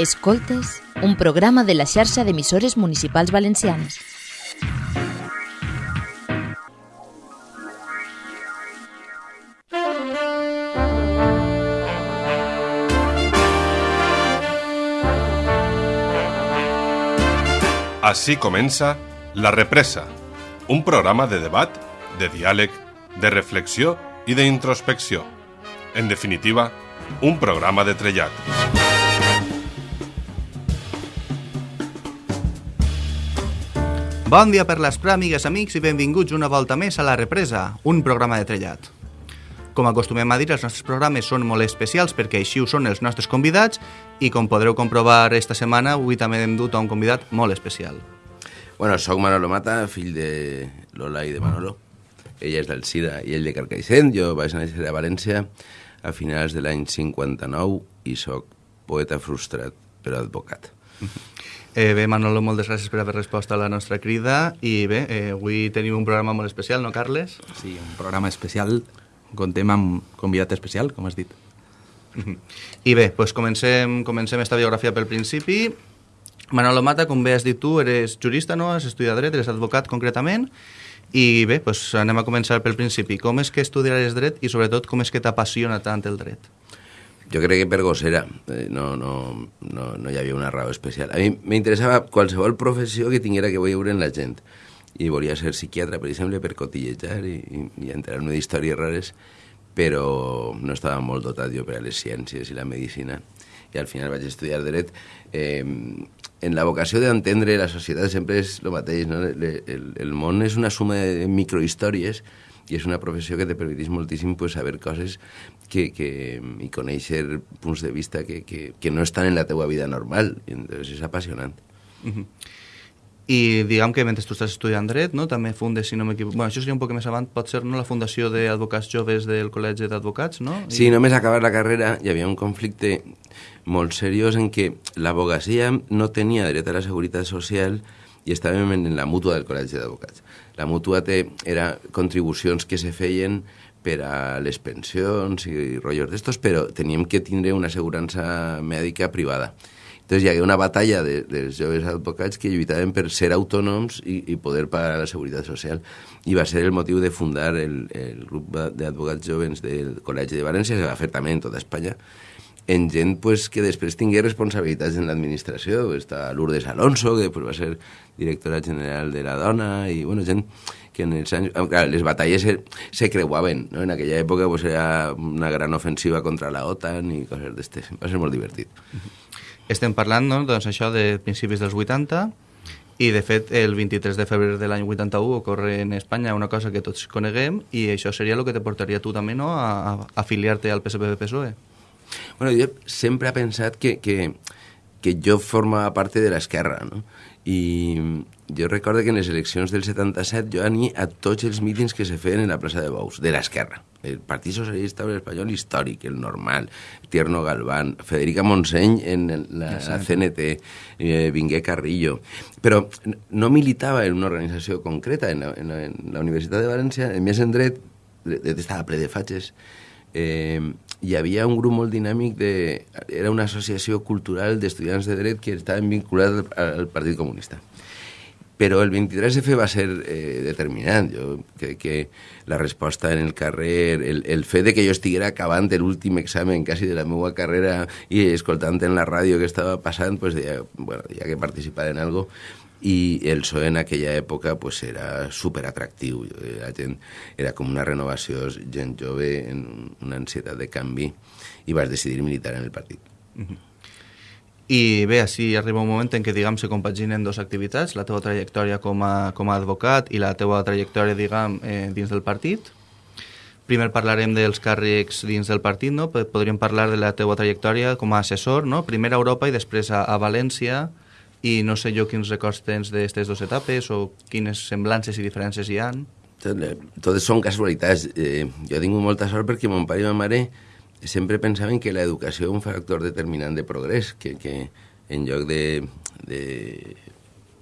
Escoltes, un programa de la xarxa d'emissores municipals valencianes. Així comença La Represa, un programa de debat, de diàleg, de reflexió i d'introspecció. En definitiva, un programa de trellat. Bon dia per l'Esprà, amigues, amics, i benvinguts una volta més a La Represa, un programa de trellat. Com acostumem a dir, els nostres programes són molt especials perquè així ho són els nostres convidats i com podreu comprovar esta setmana, avui també hem dut a un convidat molt especial. Bueno, soc Manolo Mata, fill de Lola i de Manolo. Ella és del Sida i ell de Carcaixent. Jo vaig néixer a València a finals de l'any 59 i sóc poeta frustrat, però advocat. Eh, bé, Manolo, moltes gràcies per haver respost a la nostra crida i bé, eh, avui tenim un programa molt especial, no, Carles? Sí, un programa especial, contem amb convidat especial, com has dit. I bé, doncs comencem, comencem esta biografia pel principi. Manolo Mata, com bé has dit tu, eres jurista, no? Has estudiat dret, eres advocat concretament. I bé, doncs anem a començar pel principi. Com és que estudiares dret i sobretot com és que t'apassiona tant el dret? Jo crec que per gossera, eh, no, no, no, no hi havia una raó especial. A mi m'interessava qualsevol professió que tinguera que veure en la gent. I volia ser psiquiatre, per exemple, per cotillejar i, i, i entrar-me d'històries rares, però no estava molt dotat jo per a les ciències i la medicina. I al final vaig estudiar dret. Eh, en la vocació d'entendre la societat sempre és el mateix, no? El, el, el món és una suma de microhistòries i és una professió que te permetís moltíssim pues, saber coses que, que, i conèixer punts de vista que, que, que no estan en la teua vida normal. I, entonces és apassionant. Uh -huh. I diguem que mentre tu estàs estudiant dret, no, també fundes, si no m'equivoco... Bueno, això seria un poc més avant, pot ser no, la fundació d'advocats joves del Col·legi d'Advocats, no? I... Sí, només acabar la carrera hi havia un conflicte molt seriós en què l'abogacia no tenia dret a la seguretat social i estàvem en la mútua del Col·legi d'Advocats. La mútua té, era contribucions que se feien per a les pensions i rotllos d'estos, però teníem que tindre una assegurança mèdica privada. Entonces hi havia una batalla de, dels joves advocats que lluitaven per ser autònoms i, i poder pagar la seguretat social. I va ser el motiu de fundar el, el grup d'advocats jovens del Col·legi de València, que va fer també en tota Espanya, en gent pues, que després tingué responsabilitats en l'administració. Està Lourdes Alonso, que pues, va ser directora general de la dona, i bueno, gent que en els anys... Clar, les batalles se, se creuaven, no? En aquella època pues, era una gran ofensiva contra la OTAN i coses d'estes. Va ser molt divertit. Estem parlant, no, doncs, això de principis dels 80, i de fet el 23 de febrer de l'any 81 ocorre en Espanya una cosa que tots coneguem i això seria el que te portaria tu també no, a, a afiliar-te al PSPB-PSOE. Bueno, jo sempre he pensat que, que, que jo formava part de l'esquerra, no? I jo recordo que en les eleccions del 77 jo anir a tots els mítings que se feien en la plaça de Bous, de l'esquerra. El Partit Socialista Espanyol històric, el normal, Tierno Galván, Federica Montseny en la, la CNT, eh, Vingué Carrillo. Però no militava en una organització concreta. En la, en la, en la Universitat de València, en més en dret, estava ple de fatxes, eh, hi havia un grup molt dinàmic de... Era una associació cultural d'estudiants de dret que estaven vinculats al, Partit Comunista. Però el 23F va ser eh, determinant. Jo crec que la resposta en el carrer, el, el fet de que jo estiguera acabant l'últim examen quasi de la meva carrera i escoltant en la ràdio que estava passant, pues deia, bueno, deia que participar en algo i el PSOE en aquella època pues, era superatractiu. La gent era com una renovació, gent jove en una ansietat de canvi i vas decidir militar en el partit. Uh -huh. I bé, així arriba un moment en què, diguem, se compaginen dues activitats, la teva trajectòria com a, com a advocat i la teva trajectòria, diguem, eh, dins del partit. Primer parlarem dels càrrecs dins del partit, no? Podríem parlar de la teva trajectòria com a assessor, no? Primer a Europa i després a, a València, i no sé jo quins records tens d'aquestes dues etapes o quines semblances i diferències hi han. Totes són casualitats. Eh, jo tingut molta sort perquè mon pare i ma mare sempre pensaven que l'educació és un factor determinant de progrés, que, que en lloc de, de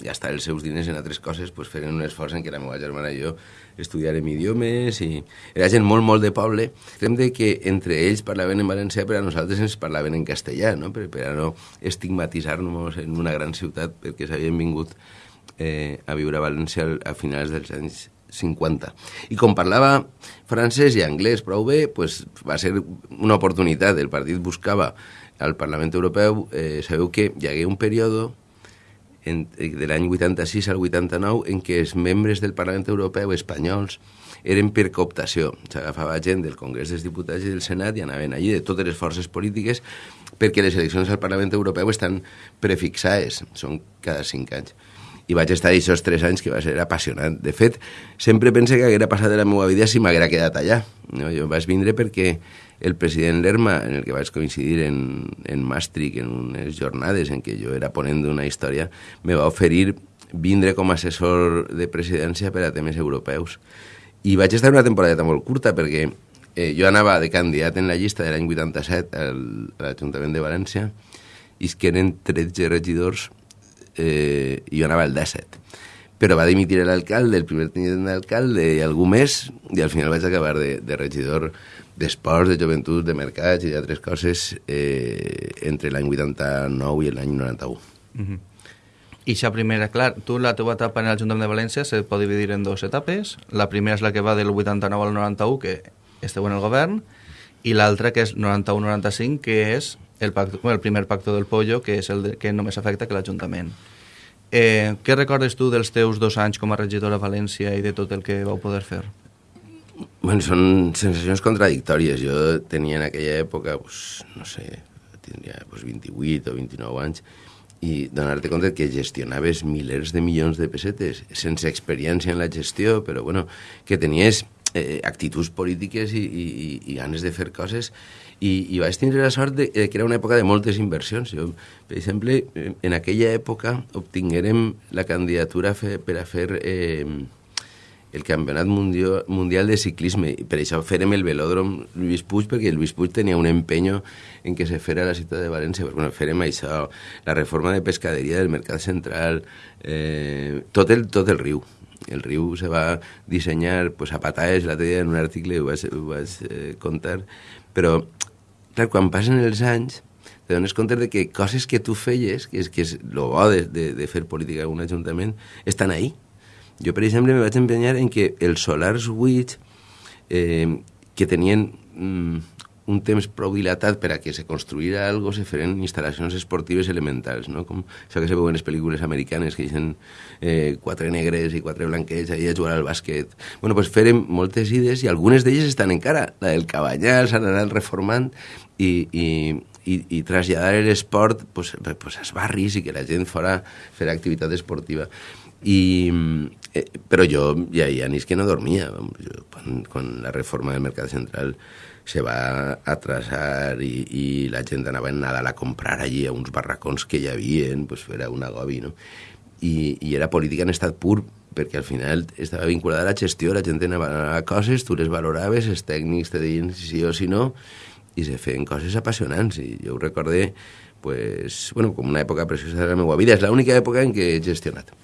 gastar els seus diners en altres coses, pues, feren un esforç en què la meva germana i jo estudiarem idiomes i era gent molt, molt de poble. Crem de que entre ells parlaven en valencià, però a nosaltres ens parlaven en castellà, no? per, per a no estigmatitzar-nos en una gran ciutat perquè s'havien vingut eh, a viure a València a finals dels anys 50. I com parlava francès i anglès prou bé, pues, va ser una oportunitat. El partit buscava al Parlament Europeu, eh, sabeu que hi hagué un període en, de l'any 86 al 89 en què els membres del Parlament Europeu espanyols eren per cooptació. S'agafava gent del Congrés dels Diputats i del Senat i anaven allí de totes les forces polítiques perquè les eleccions al Parlament Europeu estan prefixades, són cada cinc anys. I vaig estar aquests tres anys que va ser apassionant. De fet, sempre pense que haguera passat de la meva vida si m'haguera quedat allà. No? Jo vaig vindre perquè el president Lerma, en el que vaig coincidir en, en Maastricht, en unes jornades en què jo era ponent d'una història, me va oferir vindre com a assessor de presidència per a temes europeus. I vaig estar una temporada molt curta perquè eh, jo anava de candidat en la llista de l'any 87 al, a l'Ajuntament de València i és que eren 13 regidors eh, jo anava al 17 però va dimitir l'alcalde, el primer tinent d'alcalde i algú més, i al final vaig acabar de, de regidor d'esports, de joventut, de mercats i d'altres coses eh, entre l'any 89 i l'any 91. Mm -hmm. I això primera, clar, tu la teva etapa en l'Ajuntament de València se pot dividir en dues etapes. La primera és la que va del 89 al 91, que esteu en el govern, i l'altra que és 91-95, que és el, pacto, el primer pacte del pollo, que és el de, que només afecta que l'Ajuntament. Eh, què recordes tu dels teus dos anys com a regidor a València i de tot el que vau poder fer? Bueno, són sensacions contradictòries. Jo tenia en aquella època, pues, no sé, tindria pues, 28 o 29 anys, i donar-te compte que gestionaves milers de milions de pessetes sense experiència en la gestió, però bueno, que tenies eh, actituds polítiques i, i, i ganes de fer coses i, i vaig tindre la sort de, de que era una època de moltes inversions. Jo, per exemple, en aquella època obtinguérem la candidatura fe, per a fer eh, el Campionat Mundial, Mundial de Ciclisme. I per això fèrem el velòdrom Lluís Puig, perquè Lluís Puig tenia un empenyo en què se fera la ciutat de València. Però, bueno, fèrem això, la reforma de pescaderia del Mercat Central, eh, tot, el, tot el riu. El riu se va dissenyar pues, a pataes, la dia en un article ho vaig, ho vaig eh, contar, però, clar, quan passen els anys, te dones compte de que coses que tu feies, que és, que és el bo de, de, de fer política en un ajuntament, estan ahí. Jo, per exemple, me vaig empenyar en que els solars buits, eh, que tenien mm, un temps prou dilatat per a que se construïra algo, se feren instal·lacions esportives elementals, no? com això que se veuen en les pel·lícules americanes, que deixen eh, quatre negres i quatre blanquets ahí a jugar al bàsquet. bueno, pues feren moltes idees i algunes d'elles estan encara. La del Cabanyal s'han anat reformant i, i, i, i traslladar l'esport pues, pues, als barris i que la gent fora fer activitat esportiva. I, eh, però jo ja hi ha nits que no dormia. Jo, quan, quan la reforma del Mercat Central se va atrasar i, i la gent anava en Nadal a comprar allí a uns barracons que hi havia, pues era un agobi, no? I, I era política en estat pur, perquè al final estava vinculada a la gestió, la gent anava a coses, tu les valoraves, els tècnics te deien si sí o si no, i se feien coses apassionants. I jo ho recordé pues, bueno, com una època preciosa de la meva vida. És l'única època en què he gestionat.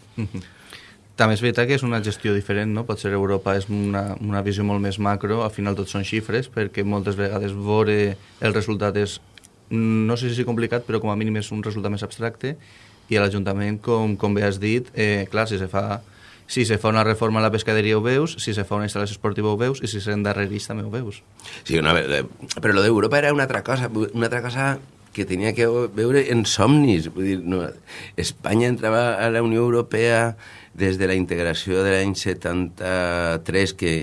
També és veritat que és una gestió diferent, no? Potser Europa és una, una visió molt més macro, al final tot són xifres, perquè moltes vegades veure el resultat és, no sé si és complicat, però com a mínim és un resultat més abstracte, i a l'Ajuntament, com, com bé has dit, eh, clar, si se fa si se fa una reforma a la pescaderia ho veus, si se fa una instal·lació esportiva ho veus, i si s'endarrerís també ho veus. Sí, una, però lo d'Europa era una altra cosa, una altra cosa que tenia que veure en somnis. Vull dir, no, Espanya entrava a la Unió Europea des de la integració de l'any 73, que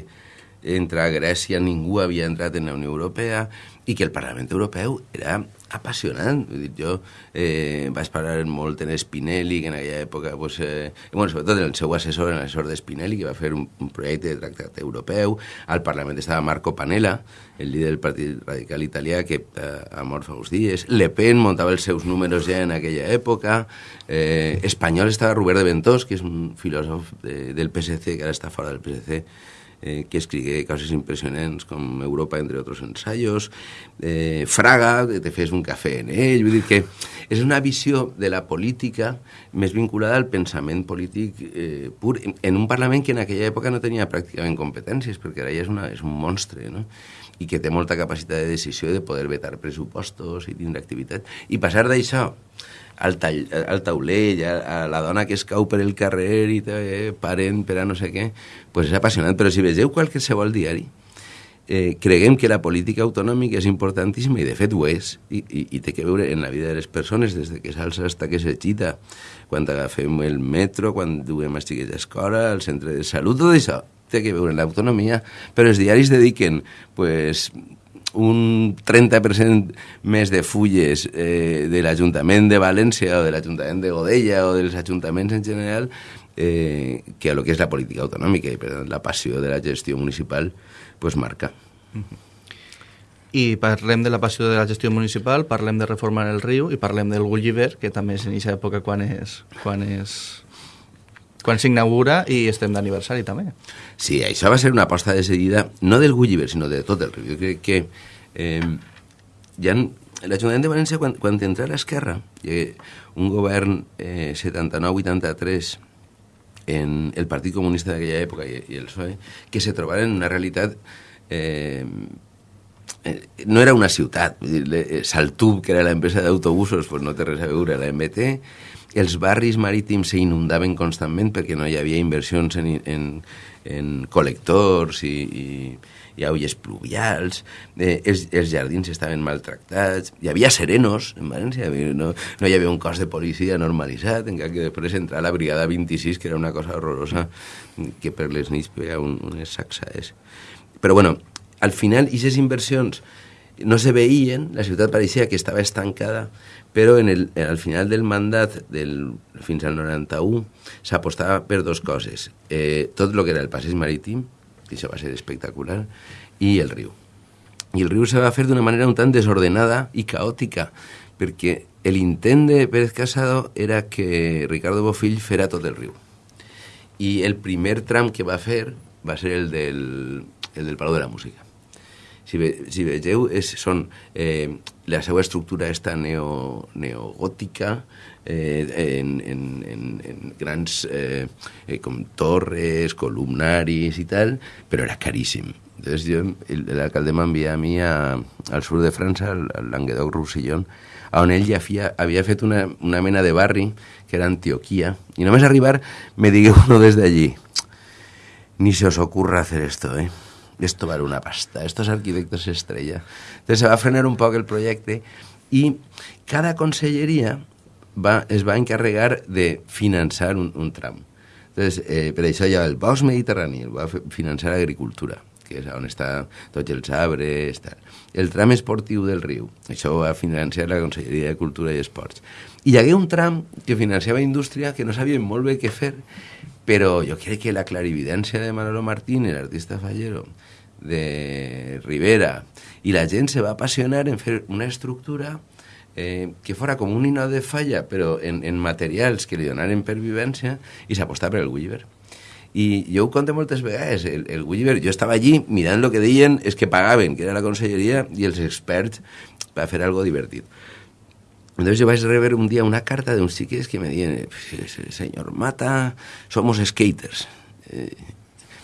entre Grècia ningú havia entrat en la Unió Europea, i que el Parlament Europeu era apassionant. Vull dir, jo eh, vaig parlar molt en Spinelli, que en aquella època, pues, eh, bueno, sobretot en el seu assessor, en l'assessor Spinelli, que va fer un, un projecte de tractat europeu. Al Parlament estava Marco Panella, el líder del Partit Radical Italià, que eh, ha mort fa uns dies. Le Pen muntava els seus números ja en aquella època. Eh, espanyol estava Robert de Ventós, que és un filòsof de, del PSC, que ara està fora del PSC, eh, que escrigué coses impressionants com Europa entre otros ensayos, eh, Fraga, que te fes un cafè en ell, vull dir que és una visió de la política més vinculada al pensament polític eh, pur, en un Parlament que en aquella època no tenia pràcticament competències, perquè ara ja és, una, és un monstre, no? i que té molta capacitat de decisió de poder vetar pressupostos i tindre activitat. I passar d'això al, tall, al taulell, a, a la dona que es cau per el carrer i eh, parent per a no sé què, pues és apassionant. Però si vegeu qualsevol diari, eh, creguem que la política autonòmica és importantíssima i de fet ho és. I, i, i té que veure en la vida de les persones des de que s'alça fins que s'agita quan agafem el metro, quan duem els xiquets a escola, al centre de salut, tot això té que veure en l'autonomia, però els diaris dediquen pues, un 30% més de fulles eh, de l'Ajuntament de València o de l'Ajuntament de Godella o dels ajuntaments en general eh, que a lo que és la política autonòmica i per tant la passió de la gestió municipal pues marca. I parlem de la passió de la gestió municipal, parlem de reformar el riu i parlem del Gulliver, que també és en aquesta època quan és, quan és quan s'inaugura i estem d'aniversari també. Sí, això va ser una aposta de seguida, no del Gulliver, sinó de tot el riu. Jo crec que eh, ja l'Ajuntament de València, quan, quan entra a l'esquerra, un govern eh, 79-83 en el Partit Comunista d'aquella època i, i el PSOE, que se trobaren en una realitat eh, no era una ciutat, eh, Saltub, que era l'empresa d'autobusos, pues no té res a veure, la MT, els barris marítims s'inundaven constantment perquè no hi havia inversions en, en, en col·lectors i, i, i aulles pluvials, eh, els, els jardins estaven maltractats, hi havia serenos en València, no, no hi havia un cos de policia normalitzat, encara que després entra la brigada 26, que era una cosa horrorosa, que per les nits feia un, unes sacsades. Però bueno, al final, aquestes inversions no se veien, la ciutat pareixia que estava estancada, però en el, al final del mandat, del, fins al 91, s'apostava per dues coses. Eh, tot el que era el passeig marítim, que això va ser espectacular, i el riu. I el riu se va fer d'una manera un tant desordenada i caòtica, perquè l'intent de Pérez Casado era que Ricardo Bofill fera tot el riu. I el primer tram que va fer va ser el del, el de la Música si, ve, si vegeu, és, són, eh, la seva estructura està neo, neogòtica, eh, en, en, en, en grans eh, eh, com torres, columnaris i tal, però era caríssim. Entonces jo, l'alcalde m'envia a mi a, al sud de França, al, Languedoc-Roussillon, on ell ja havia, havia fet una, una mena de barri que era Antioquia, i només arribar me digué uno desde allí, ni se os ocurra hacer esto, eh? Esto vale una pasta, estos arquitectos estrella. Entonces se va a frenar un poc el projecte i cada conselleria va, es va encarregar de finançar un, un tram. Entonces, eh, per això hi ha el bosc mediterrani, el va finançar agricultura, que és on està tots els arbres, tal. El tram esportiu del riu, això ho va financiar la Conselleria de Cultura i Esports. I hi hagué un tram que financiava indústria que no sabien molt bé què fer, però jo crec que la clarividència de Manolo Martín, l'artista fallero, de Rivera, i la gent se va apassionar en fer una estructura eh, que fora com un hino de falla, però en, en materials que li donaren per vivència, i s'apostava per el Gulliver. I jo ho conto moltes vegades, el, el Gulliver, jo estava allí mirant el que deien és que pagaven, que era la conselleria, i els experts va fer algo divertit. Entonces yo vais a rever un día una carta de uns xiques que me diuen, señor Mata, somos skaters. Eh,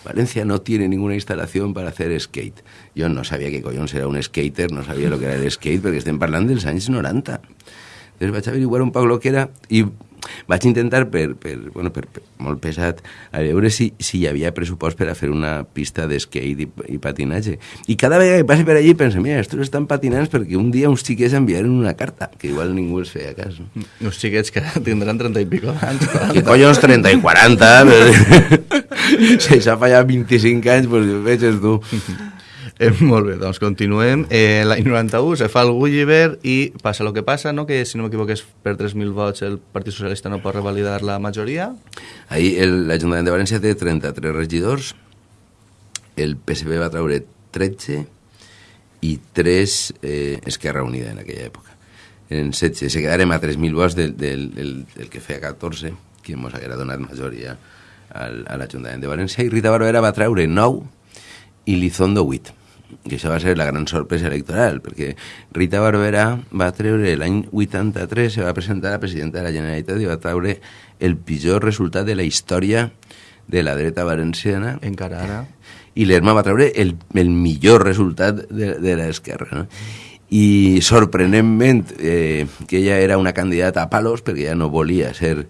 Valencia no tiene ninguna instalación para hacer skate. Yo no sabía que collons era un skater, no sabia lo que era el skate, perquè estem parlant dels anys 90. Entonces vaig averiguar un poc lo que era i vaig intentar, per, per, bueno, per, per molt pesat, a veure si, si hi havia pressupost per a fer una pista de skate i, i patinatge. I cada vegada que passi per allí penso, mira, estos estan patinants perquè un dia uns xiquets enviaren una carta, que igual ningú els feia cas. No? Uns xiquets que tindran 30 i pico d'anys. Que collons 30 i 40? Però... si s'ha fallat 25 anys, doncs veges tu. Eh, molt bé, doncs continuem. Eh, L'any 91 se fa el Gulliver i passa el que passa, no? que si no m'equivoco és per 3.000 vots el Partit Socialista no pot revalidar la majoria. Ahir l'Ajuntament de València té 33 regidors, el PSB va treure 13 i 3 eh, Esquerra Unida en aquella època. En 16, se quedarem a 3.000 vots del, del, del, del que feia 14, que ens haguera donat majoria al, a l'Ajuntament de València, i Rita Barberà va treure 9 i Lizondo 8 que això va ser la gran sorpresa electoral, perquè Rita Barberà va treure l'any 83, se va presentar a la presidenta de la Generalitat i va treure el pitjor resultat de la història de la dreta valenciana. Encara ara. I l'Erma va treure el, el millor resultat de, de l'esquerra. No? I sorprenentment eh, que ella era una candidata a palos perquè ja no volia ser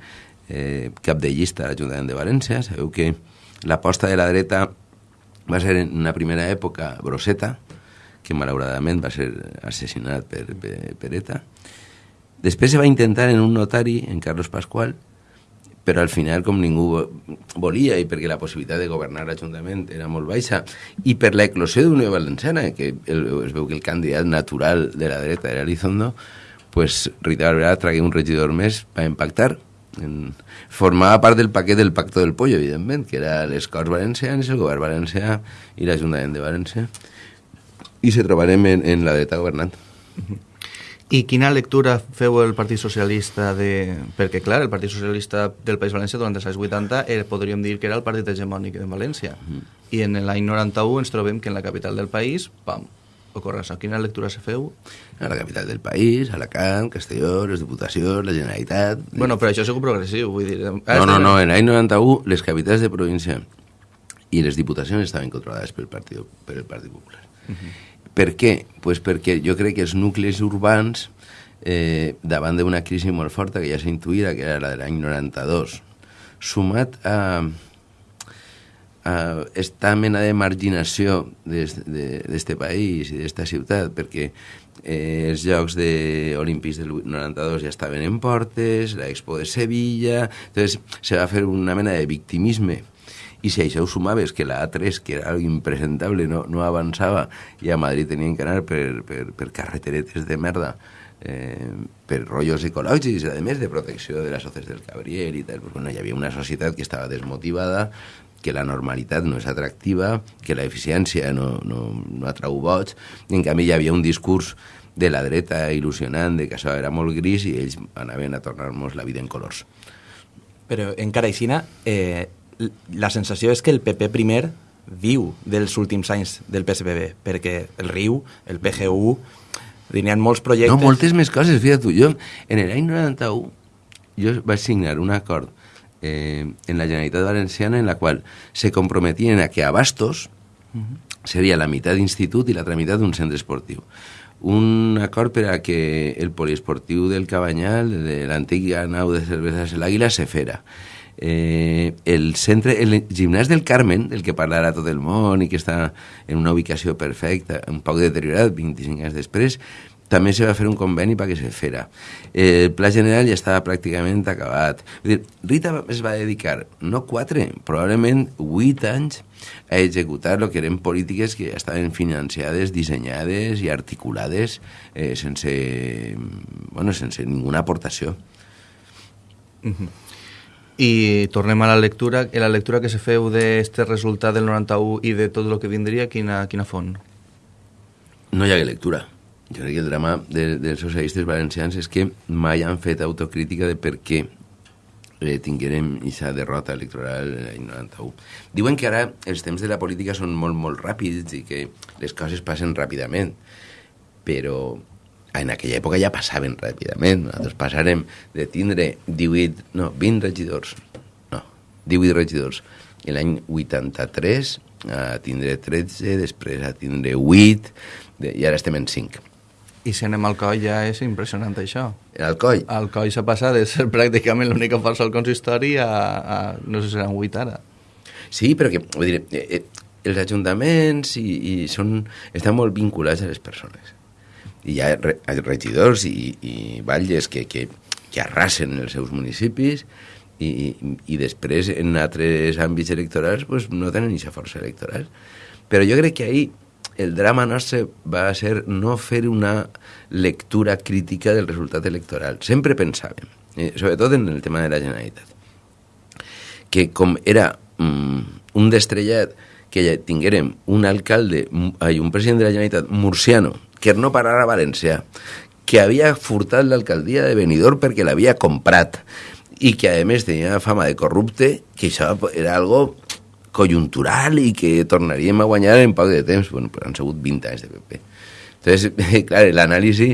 eh, cap de llista a l'Ajuntament de València. Sabeu que l'aposta de la dreta va ser en una primera època Broseta, que malauradament va ser assassinat per, per, per ETA. Després se va intentar en un notari, en Carlos Pascual, però al final, com ningú volia i perquè la possibilitat de governar l'Ajuntament era molt baixa, i per la eclosió d'Unió Valenciana, que el, es veu que el candidat natural de la dreta era Elizondo, pues Rita Barberà tragué un regidor més per impactar. En, formava part del paquet del Pacto del Pollo, evidentment, que era les Corts Valencianes, el govern valencià i l'Ajuntament de València. I se trobarem en, en la dreta governant. I quina lectura feu el Partit Socialista de... Perquè, clar, el Partit Socialista del País Valencià durant els anys 80 era, podríem dir que era el partit hegemònic de València. Mm. I en l'any 91 ens trobem que en la capital del país, pam, ocorre això. Quina lectura se feu? A la capital del país, Alacant, Castelló, les Diputacions, la Generalitat... Bueno, però això és progressiu, vull dir... No, no, no, en l'any 91 les capitals de província i les diputacions estaven controlades pel Partit, per el Partit Popular. Uh -huh. Per què? Pues perquè jo crec que els nuclis urbans, eh, davant d'una crisi molt forta que ja s'intuïra, que era la de l'any 92, sumat a, a esta mena de marginació d'este país i d'esta ciutat, perquè eh, els Jocs de Olímpics del 92 ja estaven en portes, l'Expo de Sevilla... Entonces, se va fer una mena de victimisme. I si això ho sumaves que la A3, que era impresentable, no, no avançava i a Madrid tenien que anar per, per, per carreteretes de merda eh, per rotllos ecològics, a més de protecció de les soces del Cabriel i tal, pues, bueno, hi havia una societat que estava desmotivada, que la normalitat no és atractiva, que la eficiència no, no, no atrau vots, i en canvi hi havia un discurs de la dreta il·lusionant de que això era molt gris i ells anaven a tornar-nos la vida en colors. Però encara aixina, eh, la sensació és que el PP primer viu dels últims anys del PSPB, perquè el RIU, el PGU, tenien molts projectes... No, moltes més coses, fíjate tu. Jo, en l'any 91, jo vaig signar un acord eh, en la Generalitat Valenciana en la qual se comprometien a que a Bastos uh -huh. seria la meitat d'institut i l'altra meitat d'un centre esportiu. Un acord per a que el poliesportiu del Cabanyal, de l'antiga nau de cerveses l'Àguila, se fera eh, el centre, el gimnàs del Carmen, del que parlarà tot el món i que està en una ubicació perfecta, un poc deteriorat, 25 anys després, també se va fer un conveni perquè se fera. Eh, el pla general ja estava pràcticament acabat. Dir, Rita es va dedicar, no quatre, probablement vuit anys a executar el que eren polítiques que estaven financiades, dissenyades i articulades eh, sense, bueno, sense ninguna aportació. Uh -huh. I tornem a la lectura. la lectura que se feu d'este resultat del 91 i de tot el que vindria, quina, quina font? No hi ha lectura. Jo crec que el drama de, dels socialistes valencians és que mai han fet autocrítica de per què eh, tinguérem aquesta derrota electoral l'any 91. Diuen que ara els temps de la política són molt, molt ràpids i que les coses passen ràpidament, però en aquella època ja passaven ràpidament. Nosaltres passarem de tindre 18, no, 20 regidors, no, 18 regidors l'any 83 a tindre 13, després a tindre 8, i ara estem en 5. I si anem al coll ja és impressionant això. El coll? El coll s'ha passat de ser pràcticament l'única força al consistori a, a no sé si seran 8 ara. Sí, però que, vull dir, eh, eh, els ajuntaments i, i són, estan molt vinculats a les persones hi ha regidors i, i batlles que, que, que arrasen els seus municipis i, i, i després en altres àmbits electorals pues, no tenen aquesta força electoral. Però jo crec que ahir el drama nostre va ser no fer una lectura crítica del resultat electoral. Sempre pensàvem, eh, sobretot en el tema de la Generalitat, que com era mm, un destrellat que ja tinguérem un alcalde, ai, un president de la Generalitat murciano, que no parara a València, que havia furtat l'alcaldia de Benidorm perquè l'havia comprat i que a més tenia fama de corrupte, que això era algo conjuntural i que tornaríem a guanyar en poc de temps. Bueno, però han sigut 20 anys de PP. Entonces, clar, l'anàlisi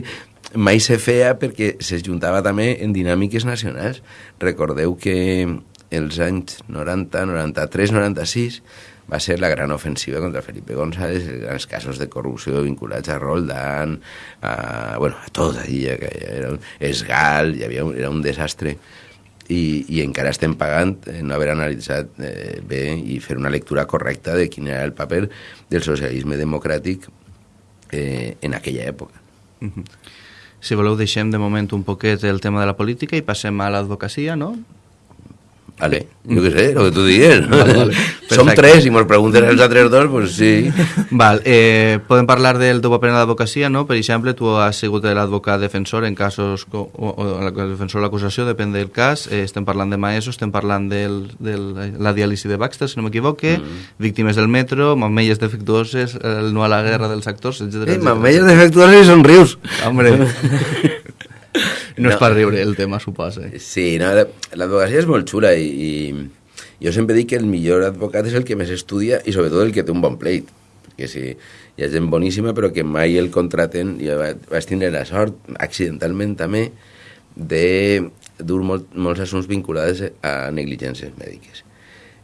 mai se feia perquè se juntava també en dinàmiques nacionals. Recordeu que els anys 90, 93, 96 va ser la gran ofensiva contra Felipe González, els casos de corrupció vinculats a Roldán, a, bueno, a tot allà, que era esgal, hi havia, era un desastre i, i encara estem pagant eh, no haver analitzat eh, bé i fer una lectura correcta de quin era el paper del socialisme democràtic eh, en aquella època. -huh. Si voleu, deixem de moment un poquet el tema de la política i passem a l'advocacia, no? Vale, jo què sé, el que tu digues. Vale, vale. Som tres i mos preguntes els altres dos, pues sí. Val, eh, podem parlar del teu paper en l'advocacia, no? Per exemple, tu has sigut l'advocat defensor en casos, o, o el defensor de l'acusació, depèn del cas. Eh, estem parlant de Maeso, estem parlant de la diàlisi de Baxter, si no m'equivoque, mm. víctimes del metro, mamelles defectuoses, el no a la guerra dels actors, etc. Eh, mamelles defectuoses i són rius. Hombre. No, no és per riure el tema, suposa. Sí, no, l'advocacia és molt xula i, i jo sempre dic que el millor advocat és el que més estudia i sobretot el que té un bon pleit. Perquè si hi ha gent boníssima però que mai el contraten, jo vaig tindre la sort, accidentalment també, de dur molt, molts assumptes vinculats a negligències mèdiques.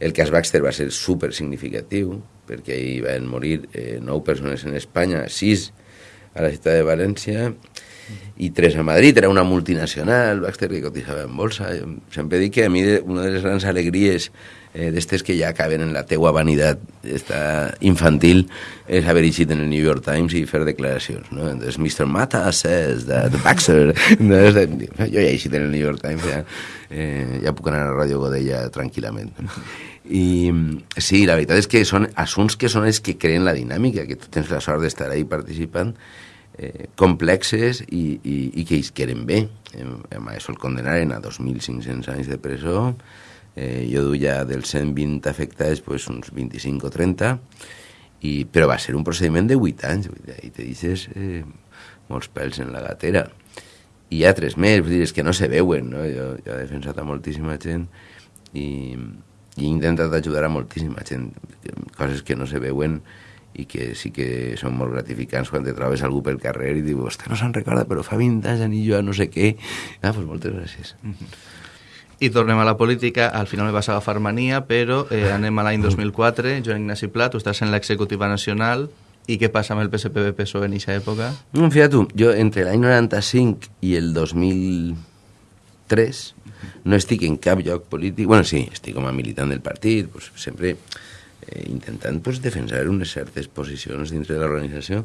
El cas Baxter va ser super significatiu perquè hi van morir eh, nou persones en Espanya, sis a la ciutat de València, i tres a Madrid, era una multinacional, Baxter, que cotitzava en bolsa. Sempre dic que a mi una de les grans alegries eh, d'estes que ja acaben en la teua vanitat esta infantil és haver eixit en el New York Times i fer declaracions, no? Entonces, Mr. Mata says that Baxter... jo ja he eixit en el New York Times, ja, eh, ja puc anar a Ràdio Godella tranquil·lament. I sí, la veritat és que són assumptes que són els que creen la dinàmica, que tu tens la sort d'estar ahí participant, eh, complexes i, i, i que ells queren bé. Eh, a això el condenaren a 2.500 anys de presó, eh, jo duia dels 120 afectats pues, uns 25 o 30, i, però va ser un procediment de 8 anys, i te deixes eh, molts pèls en la gatera. I hi ha tres més, vull dir, és que no se veuen, no? Jo, jo he defensat a moltíssima gent i, i he intentat ajudar a moltíssima gent, coses que no se veuen, i que sí que són molt gratificants quan te trobes algú pel carrer i dius, ostres, no se'n recorda, però fa 20 anys ni jo no sé què. Ah, doncs moltes gràcies. Mm. I tornem a la política, al final me vas agafar mania, però eh, anem a l'any 2004, Joan Ignasi Pla, tu estàs en l'executiva nacional, i què passa amb el PSPB-PSOE en aquesta època? No, fíjate tu, jo entre l'any 95 i el 2003 no estic en cap lloc polític, bueno, sí, estic com a militant del partit, pues, sempre eh, intentant pues, defensar unes certes posicions dintre de l'organització.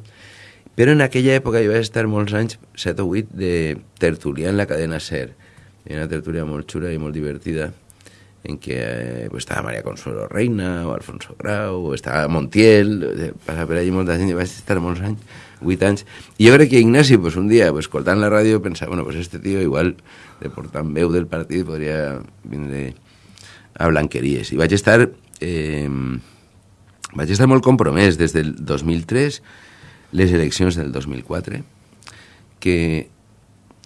Però en aquella època jo vaig estar molts anys, 7 o 8, de tertulià en la cadena SER. Era una tertúlia molt xula i molt divertida, en què eh, pues, estava Maria Consuelo Reina, o Alfonso Grau, o estava Montiel, passava per allà molta gent, i vaig estar molts anys, 8 anys. I jo crec que Ignasi, pues, un dia, pues, escoltant la ràdio, pensava, bueno, pues este tio igual, de portant veu del partit, podria vindre a blanqueries. I vaig estar... Eh, vaig estar molt compromès des del 2003, les eleccions del 2004, que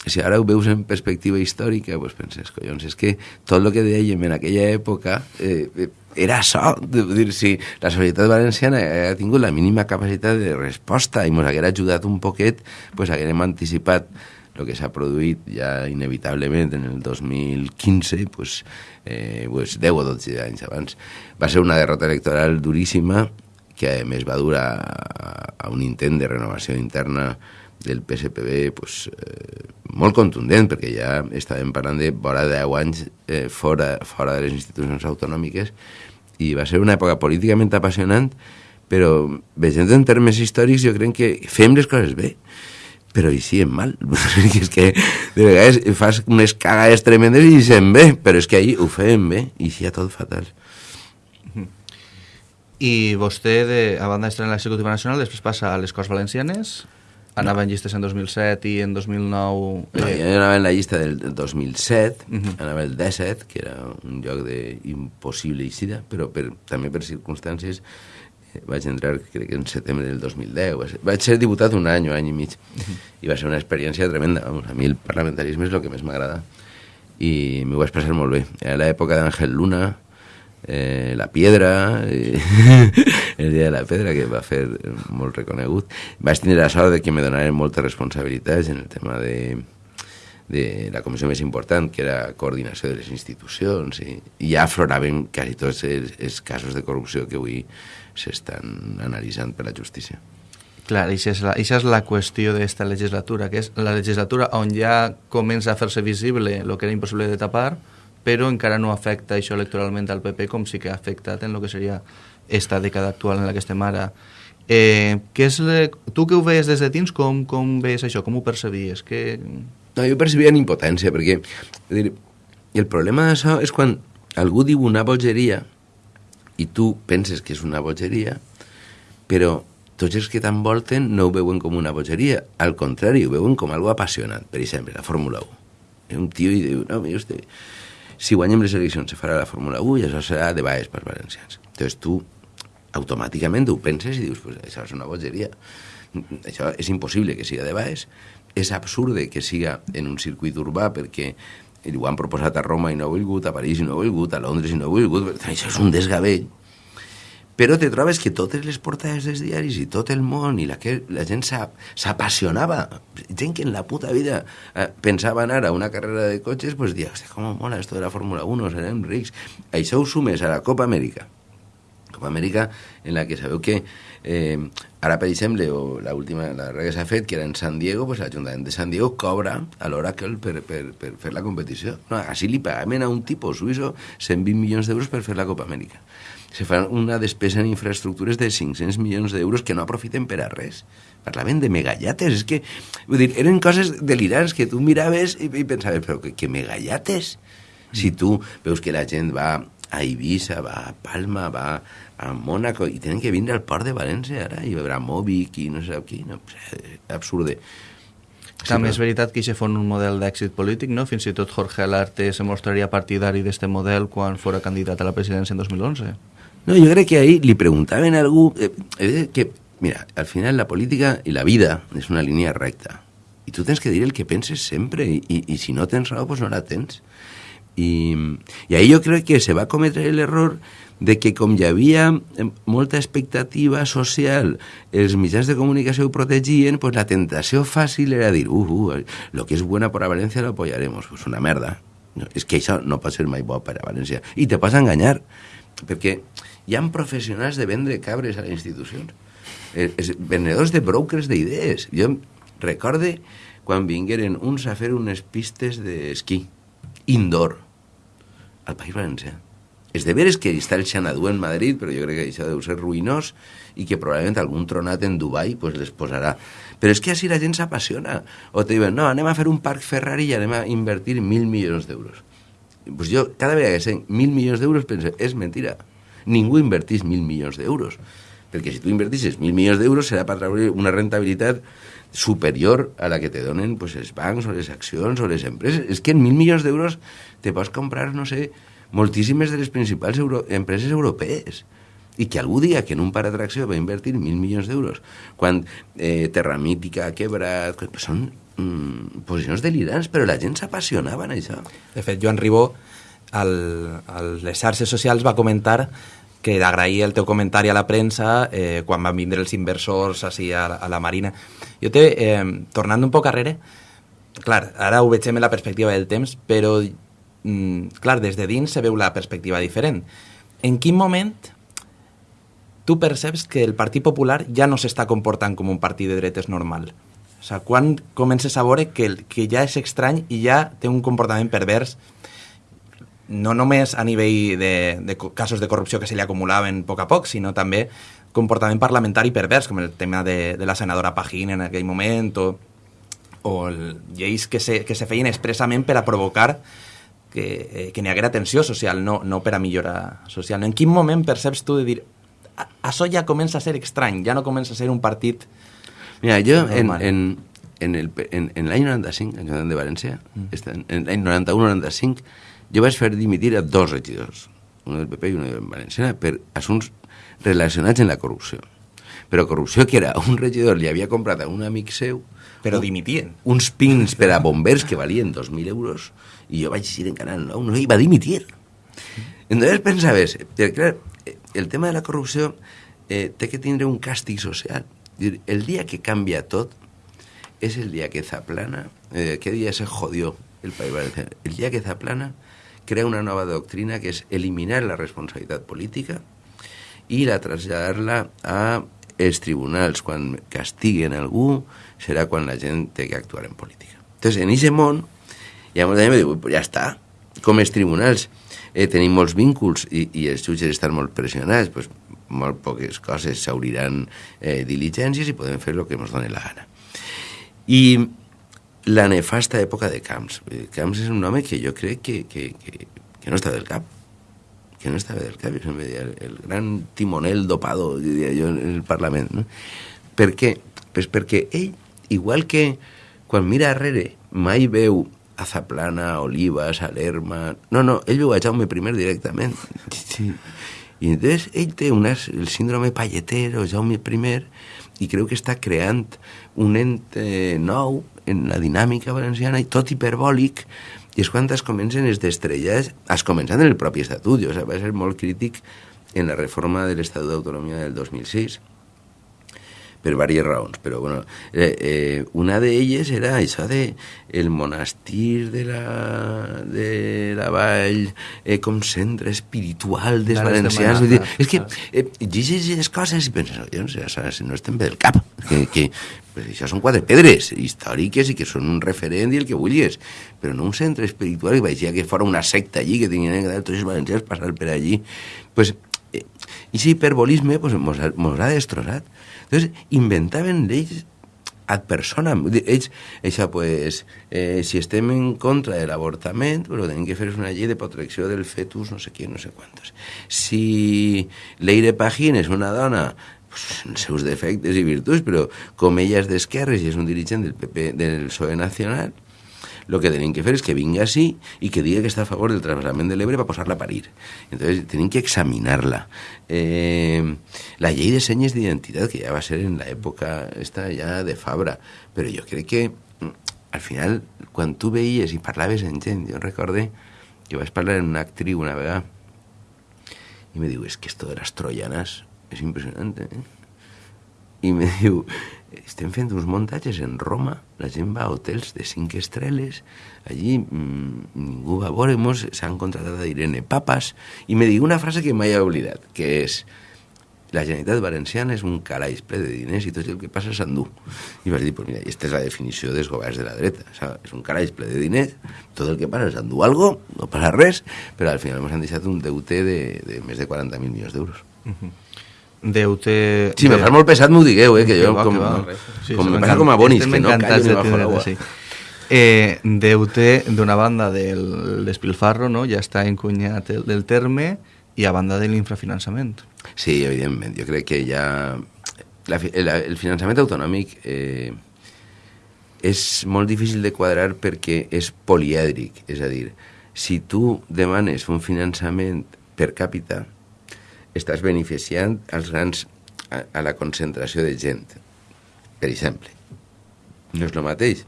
si ara ho veus en perspectiva històrica, doncs penses, collons, és que tot el que dèiem en aquella època eh, eh era això. Dir, si la societat valenciana ha tingut la mínima capacitat de resposta i ens haguera ajudat un poquet, doncs haguérem anticipat el que s'ha produït ja inevitablement en el 2015, pues, eh, pues 10 o 12 anys abans. Va ser una derrota electoral duríssima que a més va durar a un intent de renovació interna del PSPB pues, eh, molt contundent, perquè ja estàvem parlant de vora 10 anys eh, fora, fora de les institucions autonòmiques i va ser una època políticament apassionant, però veient en termes històrics jo crec que fem les coses bé però hi sí, mal. és que de vegades fas unes cagades tremendes i se'n bé, però és que ahir ho fem bé i sí, tot fatal. I vostè, de, a banda d'estar en l'executiva nacional, després passa a les Corts Valencianes, anava en llistes en 2007 i en 2009... Eh... No, jo anava en la llista del 2007, uh -huh. anava el 17, que era un lloc d'impossible eixida, però per, també per circumstàncies vaig entrar, crec que en setembre del 2010. Vaig ser diputat un any o any i mig, i va ser una experiència tremenda. Vamos, a mi el parlamentarisme és el que més m'agrada, i m'ho vaig passar molt bé. Era l'època d'Àngel Luna, eh, La Piedra, eh, el dia de la Pedra, que va fer molt reconegut. Vaig tenir la sort de que me donaren moltes responsabilitats en el tema de, de la comissió més important, que era coordinació de les institucions, i, i ja afloraven quasi tots els, els casos de corrupció que avui s'estan analitzant per la justícia. Clar, això és la, això és la qüestió d'esta legislatura, que és la legislatura on ja comença a fer-se visible el que era impossible de tapar, però encara no afecta això electoralment al PP com sí que ha afectat en el que seria esta dècada actual en la que estem ara. Eh, què és le... Tu que ho veies des de dins, com, com veies això? Com ho percebies? Que... No, jo percebia en impotència, perquè dir, el problema d'això és quan algú diu una bogeria i tu penses que és una bogeria, però tots els que t'envolten no ho veuen com una bogeria, al contrari, ho veuen com algo apassionant. Per exemple, la Fórmula 1. Un tio i diu, no, mira usted, si guanyem les eleccions se farà la Fórmula 1 i això serà de baix pels valencians. Entonces tu automàticament ho penses i dius, pues això és una bogeria. Això és impossible que siga de baix, és absurde que siga en un circuit urbà perquè ho han proposat a Roma i no ha volgut, a París i no ha volgut, a Londres i no ha volgut, això és un desgavell però te trobes que totes les portades dels diaris i tot el món i la, que, la gent s'apassionava. Gent que en la puta vida eh, pensava anar a una carrera de cotxes, pues hòstia, com mola esto de la Fórmula 1, serem rics. Això ho sumes a la Copa Amèrica. Copa Amèrica en la que sabeu que eh, ara, per exemple, o la última, la darrera que s'ha fet, que era en San Diego, pues l'Ajuntament de San Diego cobra a l'Oracle per, per, per fer la competició. No, així li pagaven a un tipus suïsso 120 milions d'euros per fer la Copa Amèrica se fa una despesa en infraestructures de 500 milions d'euros que no aprofiten per a res. Parlaven de megallates, és que, vull dir, eren coses delirants que tu miraves i, i pensaves, però que, que megallates? Si tu veus que la gent va a Eivissa, va a Palma, va a Mònaco, i tenen que vindre al port de València ara, i veure Mòbic i no sé qui, no, absurde. També és veritat que això fon un model d'èxit polític, no? Fins i tot Jorge Alarte se mostraria partidari d'este model quan fora candidat a la presidència en 2011. No, yo creo que ahí le preguntaban a algú... Eh, eh, que, mira, al final la política y la vida es una línea recta. Y tú tienes que dir el que penses sempre, y, y si no tens raó, pues no la tens. I, I ahí jo crec que se va cometre l'error de que com hi havia eh, molta expectativa social, els mitjans de comunicació ho protegien, pues la tentació fàcil era dir, uh, uh, lo que és buena per a València lo apoyaremos. Pues una merda. No, és que això no pot ser mai bo per a València. I te pots enganyar, perquè hi ha professionals de vendre cabres a les institucions. Eh, es, venedors de brokers d'idees. Jo recorde quan vingueren uns a fer unes pistes d'esquí indoor al País Valencià. És de veres que està el Xanadu en Madrid, però jo crec que això deu ser ruïnós i que probablement algun tronat en Dubai pues, les posarà. Però és que així la gent s'apassiona. O te diuen, no, anem a fer un parc Ferrari i anem a invertir mil milions d'euros. Pues jo, cada vegada que sé mil milions d'euros, penso, és mentira ningú invertís mil milions d'euros. Perquè si tu invertissis mil milions d'euros serà per treure una rentabilitat superior a la que te donen pues, els bancs o les accions o les empreses. És que en mil milions d'euros te pots comprar, no sé, moltíssimes de les principals euro empreses europees i que algú dia que en un parc d'atracció va invertir mil milions d'euros quan eh, Terramítica ha quebrat... Són mm, posicions delirants, però la gent s'apassionava en això. De fet, Joan Ribó, al, a les xarxes socials va comentar que d'agrair el teu comentari a la premsa eh, quan van vindre els inversors així a, a la Marina. Jo te, eh, tornant un poc arrere, clar, ara ho vegem en la perspectiva del temps, però, mm, clar, des de dins se veu la perspectiva diferent. En quin moment tu perceps que el Partit Popular ja no s'està comportant com un partit de dretes normal? O sigui, quan comences a veure que, que ja és estrany i ja té un comportament pervers no només a nivell de, de casos de corrupció que se li acumulaven a poc a poc, sinó també comportament parlamentari pervers, com el tema de, de la senadora Pajín en aquell moment, o, o el, lleis que se, que se feien expressament per a provocar que, eh, que n'hi haguera tensió social, no, no per a millorar social. En quin moment perceps tu de dir això ja comença a ser estrany, ja no comença a ser un partit Mira, jo en, en, en, el, en, en l'any 95, en de València, mm. en l'any 91-95, jo vaig fer dimitir a dos regidors, un del PP i un del Valenciana, per assumptes relacionats amb la corrupció. Però corrupció que era un regidor li havia comprat a un amic seu però dimitien. Uns pins per a bombers que valien 2.000 euros i jo vaig dir en Canal 9, no, i va dimitir. Entonces pensaves, perquè, clar, el tema de la corrupció eh, té que tindre un càstig social. Dir, El dia que canvia tot és el dia que Zaplana, eh, aquell dia se jodió el País Valenciano. El dia que Zaplana crea una nova doctrina que és eliminar la responsabilitat política i la traslladar-la a els tribunals. Quan castiguen algú serà quan la gent té que actuar en política. Entonces, en aquest món, hi ha molta gent que diu, ja està, com els tribunals eh, tenim molts vínculs i, i els jutges estan molt pressionats, pues, molt poques coses s'obriran eh, diligències i podem fer el que ens doni la gana. I la nefasta època de Camps. Camps és un home que jo crec que, que, que, que no està del cap que no estava del cap, el, el gran timonel dopado, diria jo, en el Parlament. No? Per què? Pues perquè ell, igual que quan mira darrere, mai veu a Zaplana, a Salerma... No, no, ell veu a Jaume I directament. Sí. I entonces ell té unes, el síndrome palletero, Jaume I, i creu que està creant un ente nou en la dinàmica valenciana i tot hiperbòlic i és quan es comencen les destrelles, es començant en el propi estatut, jo va ser molt crític en la reforma de l'Estatut d'Autonomia del 2006, per diverses raons, però bueno, eh, eh, una d'elles era això de el monestir de la, de la vall eh, com centre espiritual dels de valencians. Vull dir, és que eh, llegeixes les coses i penses, "Oye, no, sé, si no estem bé del cap, que, que pues això són quatre pedres històriques i que són un referent i el que vulguis, però no un centre espiritual i veigia que fora una secta allí, que tenien que tots els valencians passar per allí. Pues, eh, i aquest hiperbolisme pues, mos, ha, mos ha destrossat. Entonces, inventaven lleis ad personam. Ells, pues, eh, si estem en contra de l'avortament, però tenim que fer una llei de protecció del fetus, no sé què, no sé quantos. Si Leire Pajín és una dona pues, els seus defectes i virtuts, però com ella és d'esquerres i és un dirigent del PP, del PSOE Nacional, el que tenim que fer és que vinga així i que digui que està a favor del trasbassament de l'Ebre per posar-la a parir. Entonces, tenim que examinar-la. Eh, la llei de senyes d'identitat, que ja va ser en l'època esta ja de Fabra, però jo crec que mm, al final, quan tu veies i parlaves amb gent, jo recorde que vaig parlar amb una actriu una vegada i me diu, és que esto de las troyanas és impressionant, eh? i me diu, estem fent uns muntatges en Roma, la gent va a hotels de cinc estrelles, allí mmm, ningú va a veure-mos, s'han contratat a Irene Papas, i me diu una frase que mai he oblidat, que és la Generalitat Valenciana és un calaix ple de diners i tot el que passa s'endú. I vaig dir, pues mira, aquesta és la definició dels governs de la dreta. Sigui, és un calaix ple de diners, tot el que passa s'endú algo, no passa res, però al final ens han deixat un deute de, de més de 40.000 milions d'euros. Deute... Si me de- fas molt pesat, m'ho digueu, eh, que Que jo, va, com, que va. Sí, com sí, me passa com a bonis, que no callo de ni bajo l'agua. sí. Eh, deute d'una banda del despilfarro, no? ja està encunyat el, del terme, i a banda de l'infrafinançament. Sí, evidentment. Jo crec que ja... La, el, el finançament autonòmic eh, és molt difícil de quadrar perquè és polièdric. És a dir, si tu demanes un finançament per càpita, estàs beneficiant als grans a, a la concentració de gent. Per exemple, no és el mateix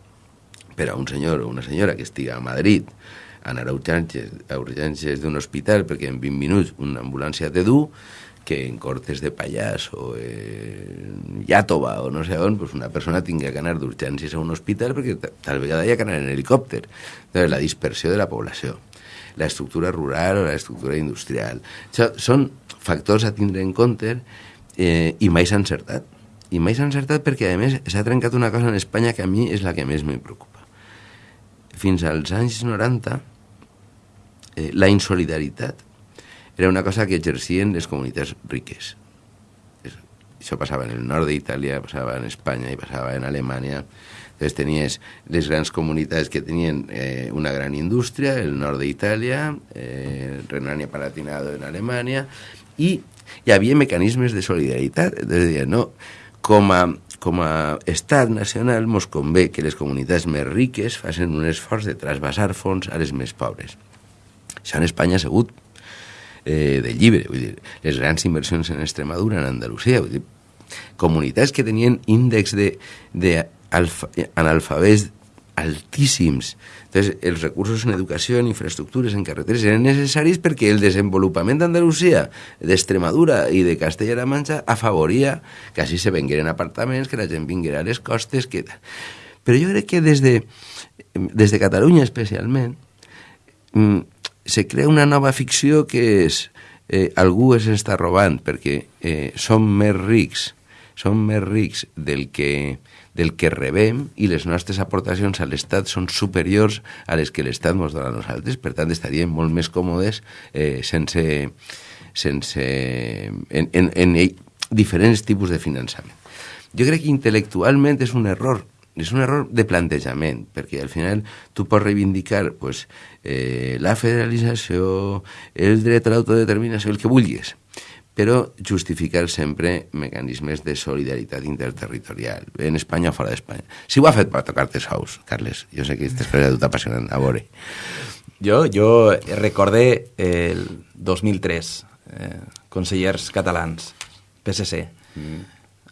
per a un senyor o una senyora que estiga a Madrid anar a urgències, a urgències d'un hospital perquè en 20 minuts una ambulància te du que en Cortes de Pallars o en Iàtova o no sé on, pues una persona tingui que anar d'urgències a un hospital perquè ta- tal vegada hi ha que anar en helicòpter. Entonces, la dispersió de la població, la estructura rural o la estructura industrial. Això són factors a tindre en compte eh, i mai s'ha encertat. I mai s'ha encertat perquè, a més, s'ha trencat una cosa en Espanya que a mi és la que més me preocupa. Fins als anys 90, eh, la insolidaritat era una cosa que exercien les comunitats riques. Es- Això passava en el nord d'Itàlia, passava en Espanya i passava en Alemanya. Entonces tenies les grans comunitats que tenien eh, una gran indústria, el nord d'Itàlia, eh, Renània-Palatinado en Alemanya, i hi havia mecanismes de solidaritat. Entonces deien, no, com a, com a estat nacional mos convé que les comunitats més riques facin un esforç de trasbassar fons a les més pobres. Això en Espanya ha sigut eh, de llibre, vull dir, les grans inversions en Extremadura, en Andalusia, vull dir, comunitats que tenien índex de, de analfabets altíssims. Entonces, els recursos en educació, en infraestructures, en carreteres eren necessaris perquè el desenvolupament d'Andalusia, d'Extremadura i de Castella-La Manxa afavoria que així se vengueren apartaments, que la gent vinguera a les costes... Que... Però jo crec que des de, des de Catalunya especialment mm, se crea una nova ficció que és eh, algú es està robant perquè eh, som més rics, som més rics del que del que rebem i les nostres aportacions a l'Estat són superiors a les que l'Estat ens dona a nosaltres, per tant estaríem molt més còmodes eh, sense, sense en, en, en diferents tipus de finançament. Jo crec que intel·lectualment és un error és un error de plantejament, perquè al final tu pots reivindicar pues, eh, la federalització, el dret a l'autodeterminació, el que vulguis, però justificar sempre mecanismes de solidaritat interterritorial, en Espanya o fora d'Espanya. Si ho ha fet per tocar-te sous, Carles, jo sé que aquesta és tot apassionant, a veure. Jo, jo recordé el 2003, eh, consellers catalans, PSC, mm.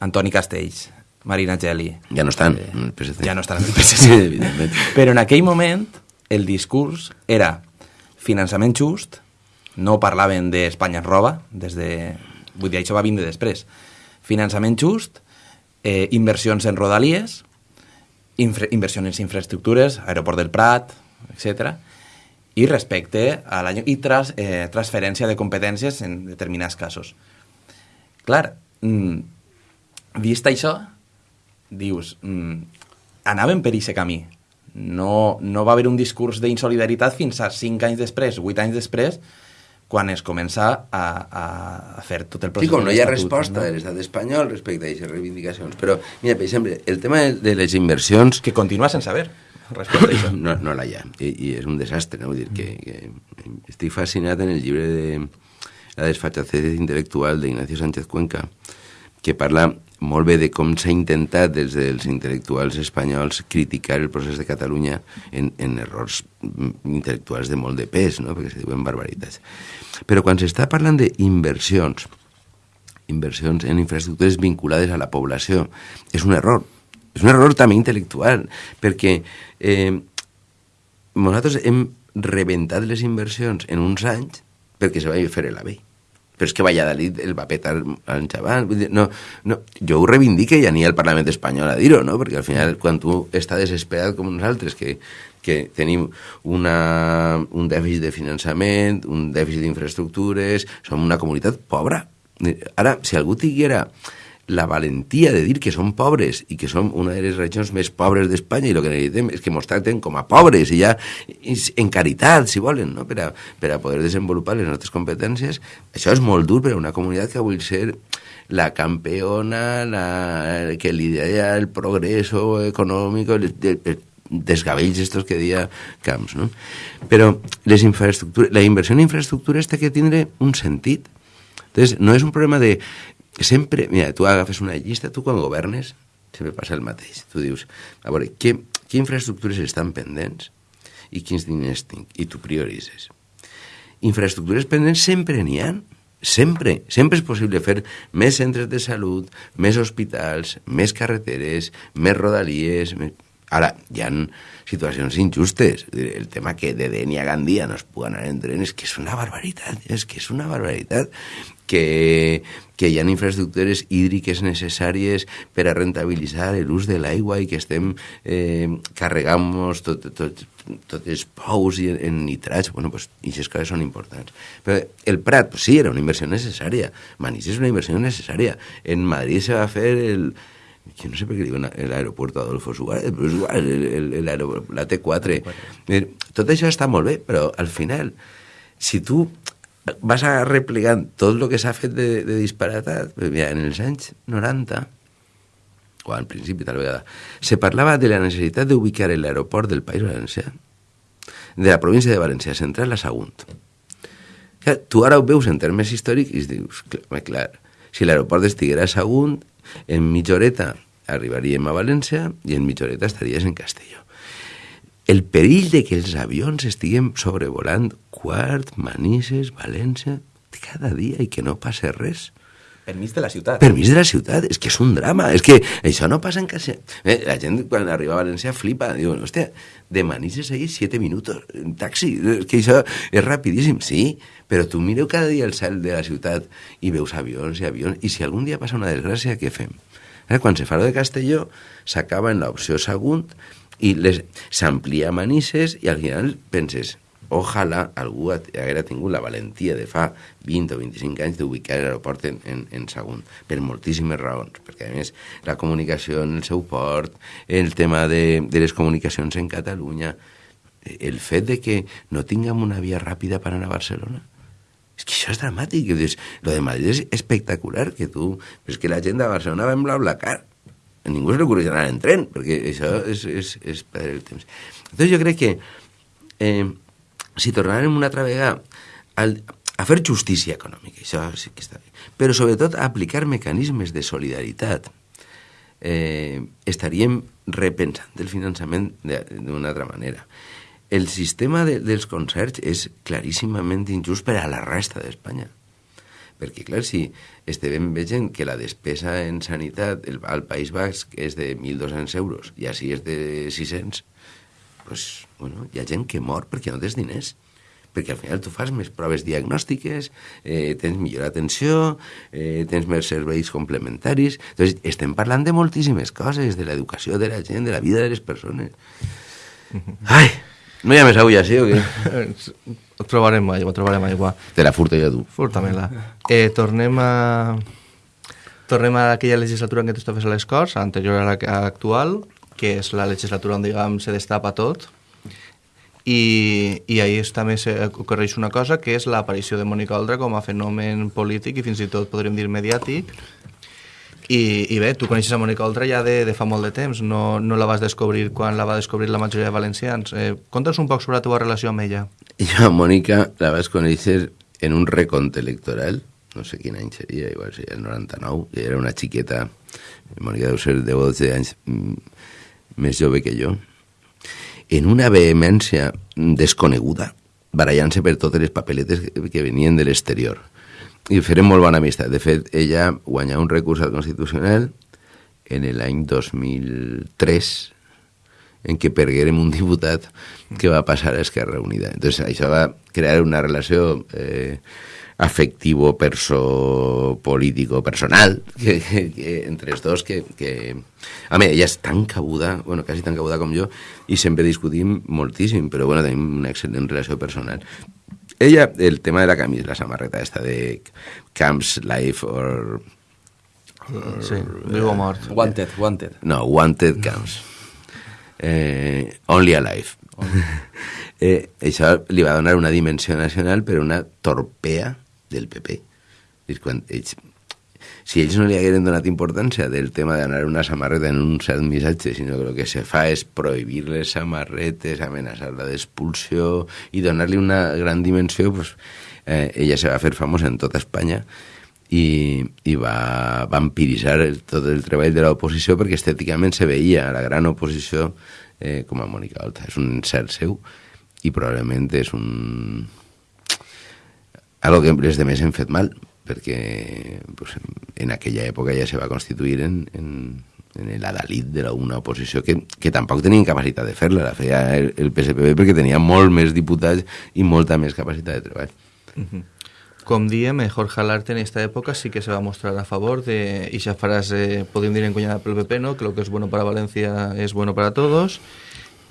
Antoni Castells, Marina Geli... Ja no estan eh, en el PSC. Ja no estan en el PSC, evidentment. Però en aquell moment el discurs era finançament just, no parlaven d'Espanya roba, des de... vull dir, això va vindre després. Finançament just, eh, inversions en rodalies, infra, inversions en infraestructures, aeroport del Prat, etc. I respecte a la... i tras, eh, transferència de competències en determinats casos. Clar, mm, vist això, dius, mm, anaven per aquest camí. No, no va haver un discurs d'insolidaritat fins a 5 anys després, 8 anys després, quan es comença a, a fer tot el procés. Sí, com no hi ha resposta no? de l'estat espanyol respecte a aquestes reivindicacions. Però, mira, per exemple, el tema de les inversions... Que continua sense haver respecte a això. No, no la hi ha, I, i és un desastre, no? Vull dir que, que estic fascinat en el llibre de La desfachatez intel·lectual d'Ignacio Sánchez Cuenca, que parla molt bé de com s'ha intentat des dels intel·lectuals espanyols criticar el procés de Catalunya en, en errors intel·lectuals de molt de pes, no? perquè se diuen barbaritats. Però quan s'està parlant d'inversions, inversions en infraestructures vinculades a la població, és un error. És un error també intel·lectual, perquè eh, nosaltres hem rebentat les inversions en uns anys perquè se va fer la vell però és que Valladolid el va petar al xaval. No, no, jo ho reivindique i aniré al Parlament espanyol a dir-ho, no? perquè al final quan tu estàs desesperat com nosaltres, que, que tenim una, un dèficit de finançament, un dèficit d'infraestructures, som una comunitat pobra. Ara, si algú tinguera la valentia de dir que som pobres i que som una de les regions més pobres d'Espanya i el que necessitem és que ens tracten com a pobres i ja en caritat, si volen, no? per, a, per a poder desenvolupar les nostres competències. Això és molt dur per a una comunitat que vull ser la campeona, la, que lidera el progreso econòmic, el, el, el desgabells estos que dia Camps, no? Però les infraestructures, la inversió en infraestructures té que tindre un sentit. Entonces, no és un problema de sempre, mira, tu agafes una llista, tu quan governes, sempre passa el mateix. Tu dius, a veure, què, què infraestructures estan pendents i quins diners tinc? I tu prioritzes. Infraestructures pendents sempre n'hi ha, sempre. Sempre és possible fer més centres de salut, més hospitals, més carreteres, més rodalies... Més... Ara, hi ha situacions injustes. El tema que de Denia Gandia no es pugui anar en tren és que és una barbaritat, és que és una barbaritat que, que hi ha infraestructures hídriques necessàries per a rentabilitzar l'ús de l'aigua i que estem eh, carregant-nos tot, tot, tots els pous i en nitrats, bueno, pues, aquestes coses són importants. Però el Prat, pues, sí, era una inversió necessària. Manís és una inversió necessària. En Madrid se va fer el, que no sé per què diuen l'aeroport Adolfo Suárez, però és igual, el, el, el la T4. Tot això està molt bé, però al final, si tu vas a replegant tot el que s'ha fet de, de disparatat, mira, en els anys 90, o al principi tal vegada, se parlava de la necessitat d'ubicar l'aeroport del País Valencià, de la província de València Central a Sagunt. Clar, tu ara ho veus en termes històrics i dius, clar, clar si l'aeroport estiguera a Sagunt, en mitja horeta arribaríem a València i en mitja horeta estaries en Castelló el perill de que els avions estiguem sobrevolant Quart, Manises, València, cada dia i que no passe res. Permís de la ciutat. Permís de la ciutat, és que és un drama, és que això no passa en casa... Eh, la gent quan arriba a València flipa, diu, hòstia, de Manises ahí 7 minuts en taxi, és que això és rapidíssim, sí, però tu mireu cada dia el cel de la ciutat i veus avions i avions, i si algun dia passa una desgràcia, què fem? Eh, quan se fa de Castelló, s'acaba en l'opció Sagunt i s'amplia Manises i al final penses, ojalà algú ha- haguera tingut la valentia de fa 20 o 25 anys d'ubicar l'aeroport en, en, en Sagunt, per moltíssimes raons, perquè a més la comunicació en el seu port, el tema de, de les comunicacions en Catalunya, el fet de que no tinguem una via ràpida per anar a Barcelona, és que això és dramàtic. Dius, lo de Madrid és espectacular, que tu... Però és que la gent de Barcelona va en BlaBlaCar. A ningú se li ocorre anar en tren, perquè això és, és, és perdre el temps. Entonces jo crec que eh, si tornarem una altra vegada al, a fer justícia econòmica, això sí que està bé, però sobretot a aplicar mecanismes de solidaritat, eh, estaríem repensant el finançament d'una altra manera. El sistema de, dels concerts és claríssimament injust per a la resta d'Espanya. Perquè, clar, si estem veient que la despesa en sanitat el, al País Basc és de 1.200 euros i així és de 600, pues, bueno, hi ha gent que mor perquè no tens diners. Perquè al final tu fas més proves diagnòstiques, eh, tens millor atenció, eh, tens més serveis complementaris... Entonces, estem parlant de moltíssimes coses, de l'educació de la gent, de la vida de les persones. Ai, no hi ha més agulla, sí o què? Ho trobarem aigua, trobarem aigua. Te la furto jo, tu. Furta-me-la. Eh, tornem a... Tornem a aquella legislatura en què tu estaves a les Corts, anterior a la a l'actual, que és la legislatura on, diguem, se destapa tot, i, i ahir també ocorreix una cosa, que és l'aparició de Mònica Oltra com a fenomen polític i fins i tot podríem dir mediàtic, i, i bé, tu coneixes a Mònica Oltra ja de, de fa molt de temps, no, no la vas descobrir quan la va descobrir la majoria de valencians. Eh, Conta'ns un poc sobre la teva relació amb ella. Jo a Mònica la vaig conèixer en un recompte electoral, no sé quin any seria, igual seria el 99, que era una xiqueta, Mònica deu ser 10 o 12 anys mm, més jove que jo, en una vehemència desconeguda, barallant-se per totes les papeletes que venien de l'exterior. I farem molt bona amistat. De fet, ella guanyà un recurs al Constitucional en l'any 2003 en què perguérem un diputat que va passar a Esquerra Unida. Entonces, això va crear una relació eh, afectivo, perso, político, personal, que, que, que, entre els dos, que, que... A mi, ella és tan cabuda, bueno, quasi tan cabuda com jo, i sempre discutim moltíssim, però bueno, tenim una excel·lent relació personal. Ella, el tema de la camisa, la samarreta esta de Camps Life or... Sí, viu o mort. Wanted, wanted. No, Wanted Camps. Eh, only Alive. eh, això li va donar una dimensió nacional per una torpea del PP. És quan ells, si ells no li hagueren donat importància del tema d'anar una samarreta en un cert missatge, sinó que el que se fa és prohibir les samarretes, amenaçar la d'expulsió i donar-li una gran dimensió, pues, eh, ella se va fer famosa en tota Espanya i, i va vampiritzar tot el treball de l'oposició perquè estèticament se veia la gran oposició eh, com a Mònica Olta. És un cert seu i probablement és un... algo que les demés hem fet mal perquè pues, en aquella època ja se va constituir en, en, en de la, una oposició que, que tampoc tenien capacitat de fer-la, la feia el, el PSPB perquè tenia molt més diputats i molta més capacitat de treball. Com diem, eh, Jorge Alarte en esta època sí que se va mostrar a favor de esa frase, podríem dir encunyada pel PP, ¿no? que lo que es bueno para Valencia es bueno para todos.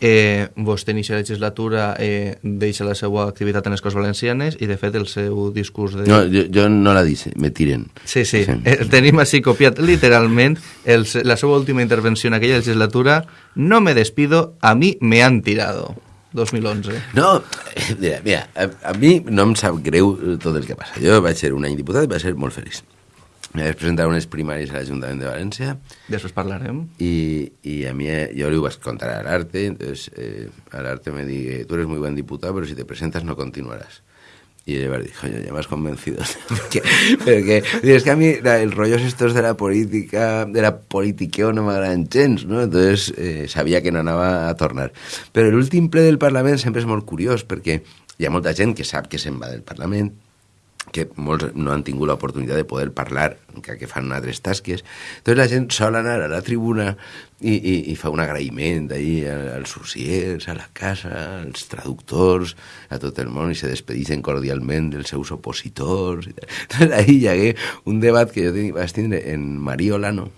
Eh, vostè inicia la legislatura eh, deixa la seva activitat en les Corts Valencianes i de fet el seu discurs de... No, jo, jo no la dice, me tiren. Sí, sí, Sí. Eh, tenim així copiat literalment el, la seva última intervenció en aquella legislatura no me despido, a mi me han tirado 2011 No, eh, mira, mira a, a mi no em sap greu tot el que passa. Jo vaig ser un any diputat i vaig ser molt feliç. Me vaig presentar a unes primàries a l'Ajuntament de València després parlarem y, y a mí eh, yo le iba a contar al arte, entonces eh, al arte me dije, tú eres muy buen diputado, pero si te presentas no continuarás. Y él me dijo, ya me has convencido. porque, porque, es que a mí la- el rollo estos de la política, de la politiqueo no m'agraden gens, no? Entonces eh, sabia que no anava a tornar. Però l'últim ple del Parlament sempre és molt curiós, perquè hi ha molta gent que sap que se'n va del Parlament, que molts no han tingut l'oportunitat de poder parlar, que, que fan altres tasques. Entonces la gent sol anar a la tribuna i, i, i fa un agraïment ahí als surciers, a la casa, als traductors, a tot el món, i se despedixen cordialment dels seus opositors. Entonces ahí hi hagué un debat que jo vaig tindre en Mario Olano,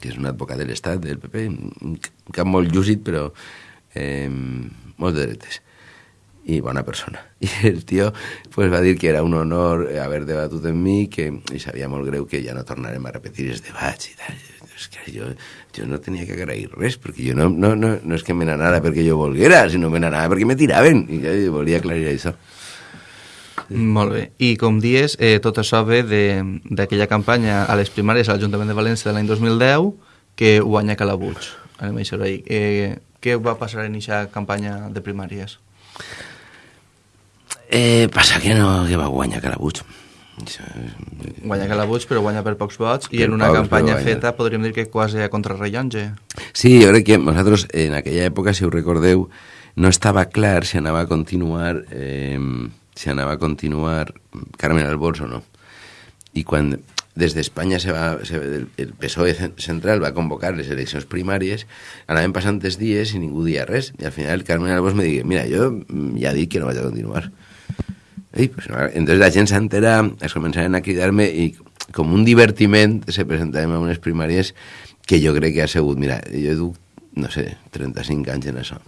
que és un advocat de l'Estat, del PP, un cap molt llúcid, però eh, molt de dretes i bona persona. I el tio pues, va dir que era un honor haver debatut amb mi que, i sabia molt greu que ja no tornarem a repetir els debats i tal. És que jo, jo no tenia que agrair res, perquè jo no, no, no, no és que me n'anara perquè jo volguera, sinó me n'anava perquè me tiraven, i jo volia aclarir això. Molt bé. I com dies, eh, tot això ve d'aquella campanya a les primàries a l'Ajuntament de València de l'any 2010 que guanya Calabuig. Anem a això eh, què va passar en aquesta campanya de primàries? Eh, passa que no, que va guanyar Calabuig. Guanya Calabuig, però guanya per pocs vots, i en una pocs, campanya feta podríem dir que quasi a contrarrellonge. Sí, jo crec que nosaltres en aquella època, si ho recordeu, no estava clar si anava a continuar eh, si anava a continuar Carmen Albors o no. I quan des d'Espanya se va, se, el, PSOE central va convocar les eleccions primàries, anaven passant els dies i ningú dia res. I al final Carmen Albos me digui, mira, jo ja dic que no vaig a continuar. I, pues, entonces la gent s'entera, es començaven a cridar-me i com un divertiment se presentàvem a unes primàries que jo crec que ha sigut, mira, jo duc, no sé, 35 anys en això.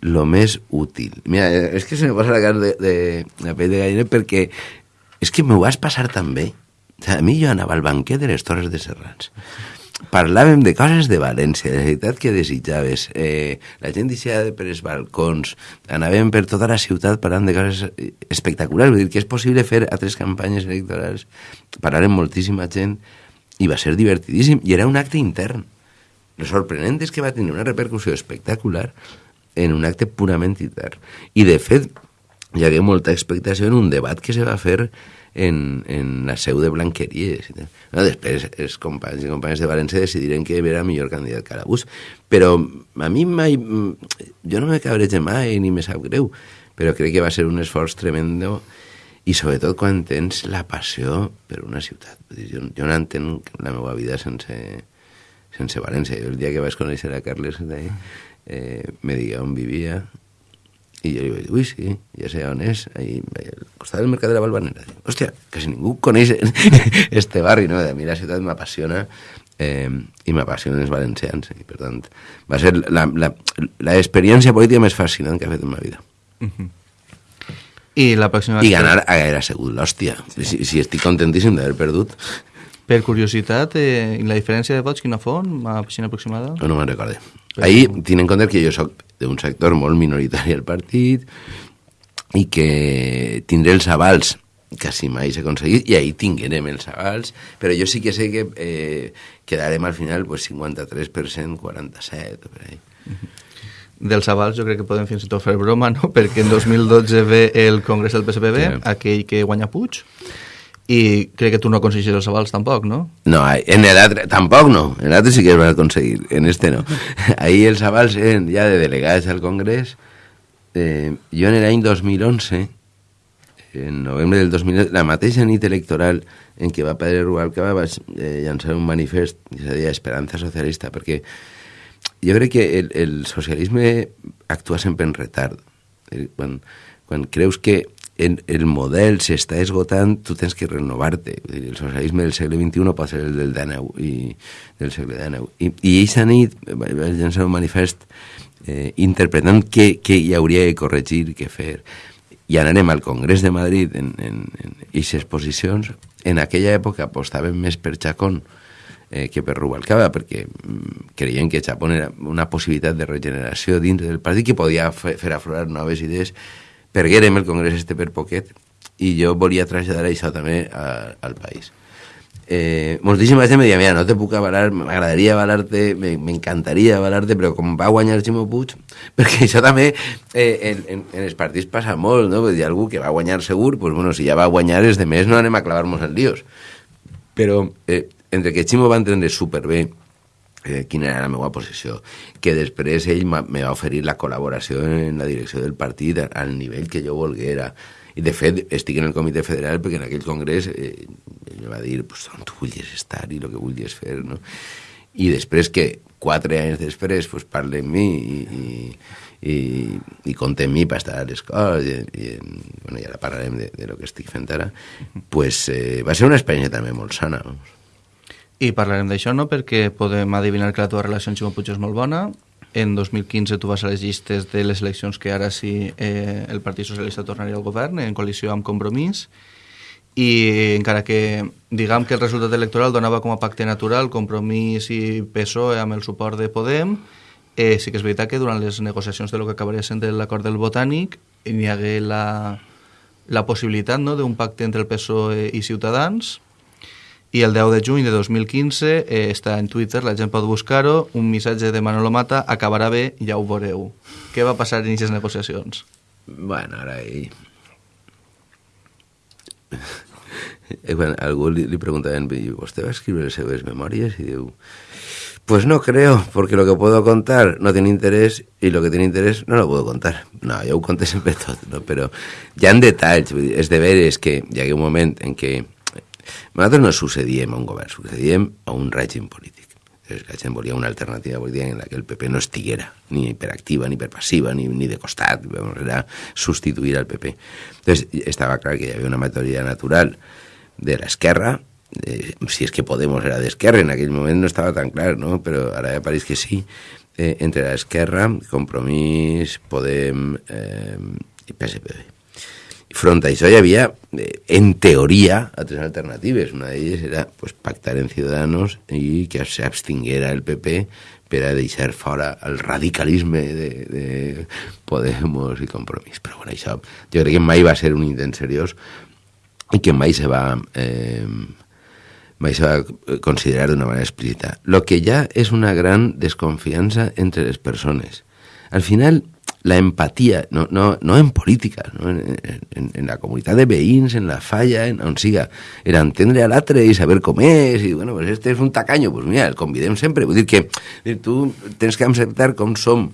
Lo més útil. Mira, és que se me posa la cara de, de, la pell de gallina perquè és que m'ho vas passar tan bé a mi jo anava al banquet de les Torres de Serrans. Parlàvem de coses de València, de la ciutat que desitjaves. Eh, la gent deixava per els balcons, anàvem per tota la ciutat parlant de coses espectaculars. Vull dir que és possible fer altres campanyes electorals, parlar amb moltíssima gent, i va ser divertidíssim, i era un acte intern. Lo sorprenent és que va tenir una repercussió espectacular en un acte purament intern. I, de fet, hi hagué molta expectació en un debat que se va fer en, en la seu de Blanqueries. No, després els companys i companyes de València decidiren que era millor candidat que Arabús. Però a mi mai... Jo no me cabreig mai ni me sap greu, però crec que va ser un esforç tremendo i sobretot quan tens la passió per una ciutat. Jo, jo no entenc la meva vida sense, sense València. Jo el dia que vaig conèixer a Carles eh, me digué on vivia, i jo li vaig dir, ui, sí, ja sé on és, ahí, al costat del Mercat de la Balvanera. Hòstia, quasi ningú coneix este barri, no? A mi la ciutat m'apassiona eh, i m'apassionen els valencians. I, per tant, va ser l'experiència política més fascinant que he fet en ma vida. Uh -huh. I la pròxima... I ganar haguera sigut l'hòstia. Si, si estic contentíssim d'haver perdut. Per curiositat, eh, la diferència de vots quina font? A piscina aproximada? No, no me'n recorde. Ahí, tienen en compte que jo sóc d'un sector molt minoritari al partit i que tindré els avals quasi mai s'ha aconseguit i ahí tinguerem els avals però jo sí que sé que eh, quedarem al final pues, 53% 47 per ahí dels avals jo crec que podem fins i tot fer broma, no? perquè en 2012 ve el Congrés del PSPB, sí. aquell que guanya Puig, i crec que tu no aconsegueixes els avals tampoc, no? No, en l'altre tampoc no, en l'altre sí que es va aconseguir, en este no. Ahí els avals eren ja de delegats al Congrés. Eh, jo en l'any 2011, en novembre del 2011, la mateixa nit electoral en què va Pedro Rubalcaba vaig eh, llançar un manifest que se deia Esperanza Socialista, perquè jo crec que el, el socialisme actua sempre en retard. Eh, quan, quan creus que en, el model s'està esgotant, tu tens que renovar-te. El socialisme del segle XXI pot ser el del XIX i del segle XIX. I, i aquesta nit vaig llançar un manifest eh, interpretant què, què hi hauria de corregir, què fer. I anarem al Congrés de Madrid en, en, en aquestes posicions. En aquella època apostàvem més per Chacón eh, que per Rubalcaba, perquè mm, creien que Chapón era una possibilitat de regeneració dins del partit que podia fer, fer aflorar noves idees perguérem el congrés este per poquet i jo volia traslladar això també a, al país. Eh, moltíssima gent me deia, mira, no te puc avalar, m'agradaria avalar-te, m'encantaria avalar-te, però com va guanyar Ximo Puig, perquè això també eh, en, en, en els partits passa molt, no? Hi ha algú que va guanyar segur, pues, bueno, si ja va guanyar els de més no anem a clavar-nos en líos. Però eh, entre que Ximo va entendre superbé eh, quina era la meva posició, que després ell me va oferir la col·laboració en la direcció del partit al nivell que jo volguera. I, de fet, estic en el comitè federal perquè en aquell congrés eh, ell va dir pues, on tu vulguis estar i el que vulguis fer, no? I després que, quatre anys després, pues, parla amb mi i, i, i, i compta amb mi per estar a l'escola i, i, bueno, i ara parlarem de, de lo que estic fent ara, pues, eh, va ser una experiència també molt sana. Vamos. I parlarem d'això, no?, perquè podem adivinar que la teva relació amb Ximo Puig és molt bona. En 2015 tu vas a les llistes de les eleccions que ara sí eh, el Partit Socialista tornaria al govern, en coalició amb Compromís, i encara que diguem que el resultat electoral donava com a pacte natural Compromís i PSOE amb el suport de Podem, eh, sí que és veritat que durant les negociacions de lo que acabaria sent l'acord del Botànic hi hagué la, la possibilitat no, d'un pacte entre el PSOE i Ciutadans, i el 10 de juny de 2015 eh, està en Twitter, la gent pot buscar-ho, un missatge de Manolo Mata, acabarà bé, ja ho veureu. Què va passar en aquestes negociacions? Bueno, ara. Eh, quan algú li, li preguntaven, ¿usted va a escribir les seves memòries? I diu, pues no creo, porque lo que puedo contar no tiene interés y lo que tiene interés no lo puedo contar. No, jo ho conté sempre tot, no? però hi ha detalls, és de veres que hi ha un moment en què nosaltres no sucedíem a un govern, sucedíem a un règim polític. Gent volia una alternativa política en la que el PP no estiguera, ni per activa, ni per passiva, ni, ni de costat, era substituir al PP. Entonces, estava clar que hi havia una majoria natural de l'esquerra, eh, si és que Podemos era d'esquerra, en aquell moment no estava tan clar, no? però ara ja pareix que sí, eh, entre l'esquerra, Compromís, Podem eh, i PSPB front a hi havia, eh, en teoria, altres alternatives. Una d'elles era pues, pactar en Ciudadanos i que s'abstinguera el PP per a deixar fora el radicalisme de, de Podemos i Compromís. Però bueno, això jo crec que mai va ser un intent seriós i que mai se va... Eh, mai se va considerar d'una manera explícita. Lo que ja és una gran desconfiança entre les persones. Al final, la empatía, no, no, no en política, no? En, en, en, la comunitat de veïns, en la falla, en on siga, era entendre a l'altre i saber com és, i bueno, pues este és un tacaño, pues mira, el convidem sempre, vull dir que tu tens que acceptar com som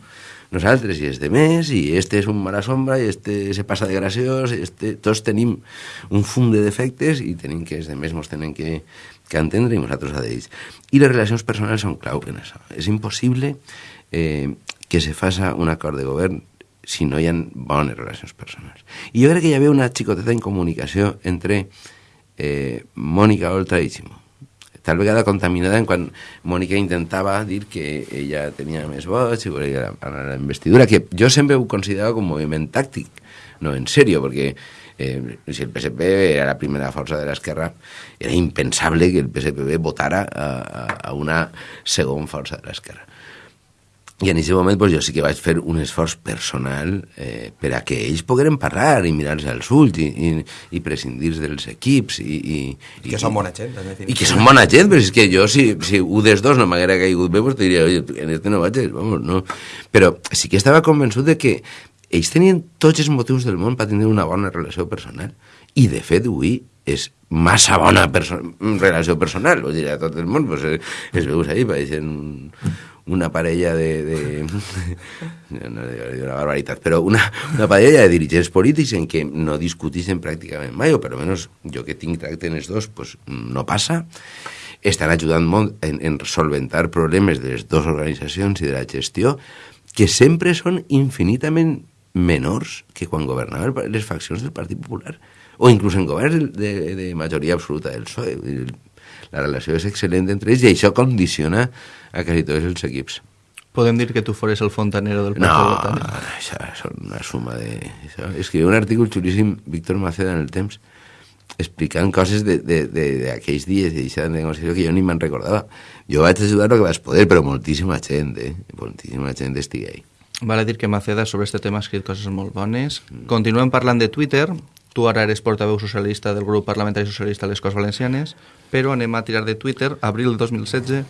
nosaltres i els de més, i este és un mala sombra, i este se passa de graciós, este, tots tenim un fum de defectes i tenim que els de més tenen que, que entendre i nosaltres a d'ells. I les relacions personals són clau en això. Eh, que se faça un acord de govern si no hi ha bones relacions personals. I jo que hi havia una xicoteta en comunicació entre eh, Mònica Oltra i Ximo. Tal vegada contaminada en quan Mònica intentava dir que ella tenia més vots i volia la investidura, que jo sempre ho considerava com un moviment tàctic, no en sèrio, perquè eh, si el PSP era la primera força de l'esquerra, era impensable que el PSPB votara a una segona força de l'esquerra. I en aquest moment pues, jo sí que vaig fer un esforç personal eh, per a que ells pogueren parlar i mirar-se als ulls i, i, i prescindir dels equips. I, i, I que són bona gent, en I que són bona gent, però és que jo, si, si un dels dos no m'haguera caigut bé, pues diria, oye, en este no vaig, vamos, no. Però sí que estava convençut de que ells tenien tots els motius del món per tenir una bona relació personal. I, de fet, avui és massa bona perso relació personal, vull dir, a tot el món, pues, es, es veus ahí, pareixen un una parella de... de no una barbaritat, però una, una parella de dirigents polítics en què no discuteixen pràcticament mai, o per almenys jo que tinc tracte en els dos, pues, no passa. Estan ajudant molt en, en solventar problemes de les dues organitzacions i de la gestió, que sempre són infinitament menors que quan governaven les faccions del Partit Popular o inclús en governs de, de majoria absoluta del PSOE. La relació és excel·lent entre ells i això condiciona a quasi tots els equips. Podem dir que tu fores el fontanero del Partit No, Botànic. això és una suma de... Això. Escriu un article xulíssim Víctor Maceda en el temps explicant coses d'aquells dies i d'aquesta negociació que jo ni me'n recordava. Jo vaig ajudar el que vaig poder, però moltíssima gent, eh? moltíssima gent estigui ahí. Vale dir que Maceda sobre este tema ha escrit coses molt bones. Mm. Continuem parlant de Twitter. Tu ara eres portaveu socialista del grup parlamentari socialista a les Corts Valencianes, però anem a tirar de Twitter, abril 2016,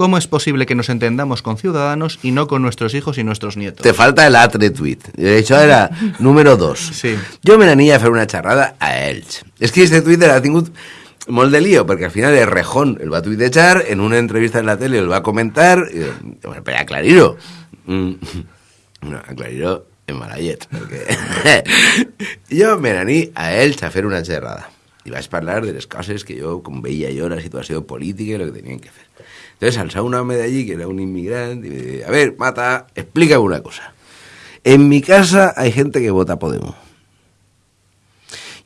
¿Cómo es posible que nos entendamos con ciudadanos y no con nuestros hijos y nuestros nietos? Te falta el altre tuit. Això era número dos. Sí. Jo me n'ania a fer una xerrada a ells. És que este Twitter ha tingut molt de lío, perquè al final el Rejón el va tuitejar, en una entrevista en la tele el va comentar, i, bueno, però aclarir-ho. Mm, no, aclarir-ho en malallet, perquè jo me n'aní a ells a fer una xerrada. I vaig parlar de les coses que jo, com veia jo la situació política i el que tenien que fer. Entonces alçava un home d'allí, que era un inmigrant, y me decía, a ver, Mata, explícame una cosa. En mi casa hay gente que vota a Podemos.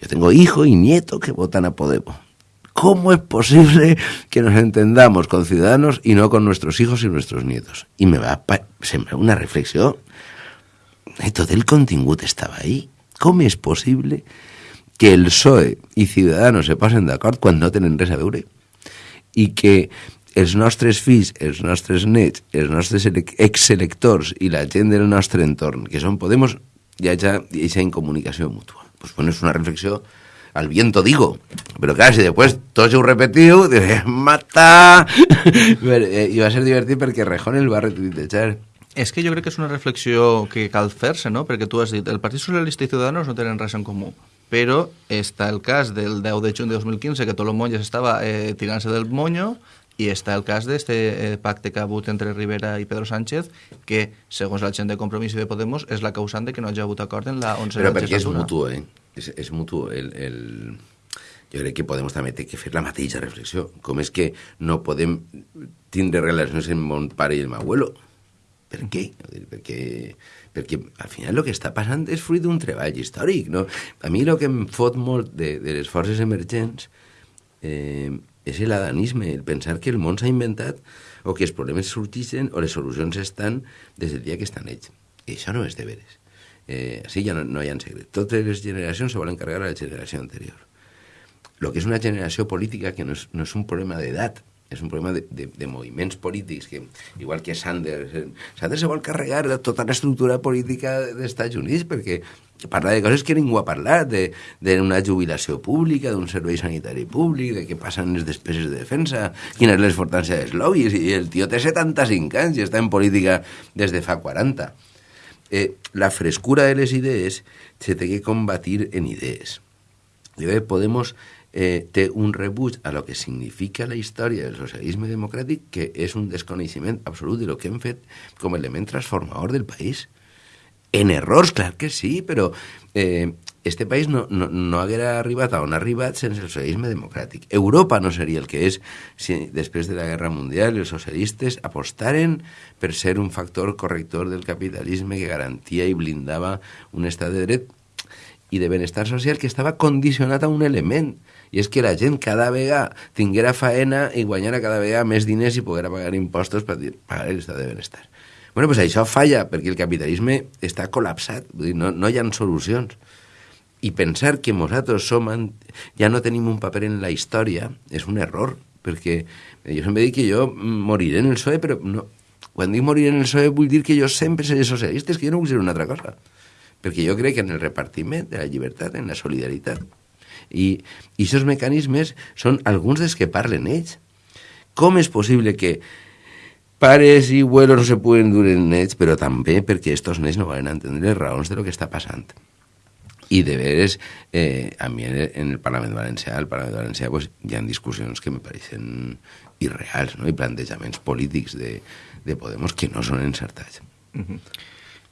Yo tengo hijo y nieto que votan a Podemos. ¿Cómo es posible que nos entendamos con ciudadanos y no con nuestros hijos y nuestros nietos? Y me va a sembrar una reflexión. Y todo el contingut estava ahí. Com és possible que el PSOE i Ciudadanos se posen d'acord quan no tenen res a veure? I que els nostres fills, els nostres nets, els nostres exelectors i la gent del nostre entorn, que són Podemos, ja ja hi incomunicació mútua. Pues bueno, és una reflexió al viento digo. Pero claro, si después todo se repetiu, dices, mata! I va ser divertit perquè Rejón el va retuitejar. És que jo crec que és una reflexió que cal fer-se, no? Perquè tu has dit, el Partit Socialista i Ciudadanos no tenen res en comú, però està el cas del 10 de juny de 2015 que Tolo Monges estava eh, tirant-se del moño i està el cas d'aquest eh, pacte que ha hagut entre Rivera i Pedro Sánchez que, segons la gent de Compromís i de Podemos, és la causant de que no hagi hagut acord en la 11 Però perquè és mutu, eh? És, és mutu. El, el... Jo crec que Podemos també té que fer la mateixa reflexió. Com és que no podem tindre relacions amb mon pare i el meu abuelo? Per què? Perquè, perquè al final el que està passant és fruit d'un treball històric. No? A mi el que em fot molt de, de les forces emergents eh, és l'adanisme, el pensar que el món s'ha inventat o que els problemes sorgeixen o les solucions estan des del dia que estan ells. I això no és de veres. Eh, així ja no, no hi ha secret. Totes les generacions se volen carregar a la generació anterior. El que és una generació política que no és, no és un problema d'edat, és un problema de, de, de moviments polítics, que, igual que Sanders, eh, Sanders se vol carregar de tota l'estructura política dels Estats Units perquè parla de coses que ningú ha parlat, d'una jubilació pública, d'un servei sanitari públic, de què passen les despeses de defensa, quina és l'exportància dels lobbies, i el tio té 75 anys i està en política des de fa 40. Eh, la frescura de les idees se té que combatir en idees. I bé, Podemos eh, té un rebuig a lo que significa la història del socialisme democràtic que és un desconeixement absolut de lo que hem fet com a element transformador del país. En errors, clar que sí, però eh, este país no, no, no haguera arribat a on ha arribat sense el socialisme democràtic. Europa no seria el que és si després de la Guerra Mundial els socialistes apostaren per ser un factor corrector del capitalisme que garantia i blindava un estat de dret i de benestar social que estava condicionat a un element, i és que la gent cada vegada tinguera faena i guanyara cada vegada més diners i poguera pagar impostos per pagar l'estat de benestar. Bueno, pues això falla, perquè el capitalisme està col·lapsat, vull dir, no, no hi ha solucions. I pensar que nosaltres som, ja no tenim un paper en la història és un error, perquè jo sempre dic que jo moriré en el PSOE, però no, quan dic moriré en el PSOE vull dir que jo sempre seré socialista, és que jo no vull ser una altra cosa. Perquè jo crec en el repartiment de la llibertat, en la solidaritat. I, aquests mecanismes són alguns dels que parlen ells. Com és possible que pares i abuelos no se puguen dur en ells, però també perquè estos nens no van entendre les raons de lo que està passant. I de veres, eh, a mi en el Parlament Valencià, al Parlament Valencià, pues, hi ha discussions que me pareixen irreals, no? i plantejaments polítics de, de Podemos que no són encertats. Uh -huh.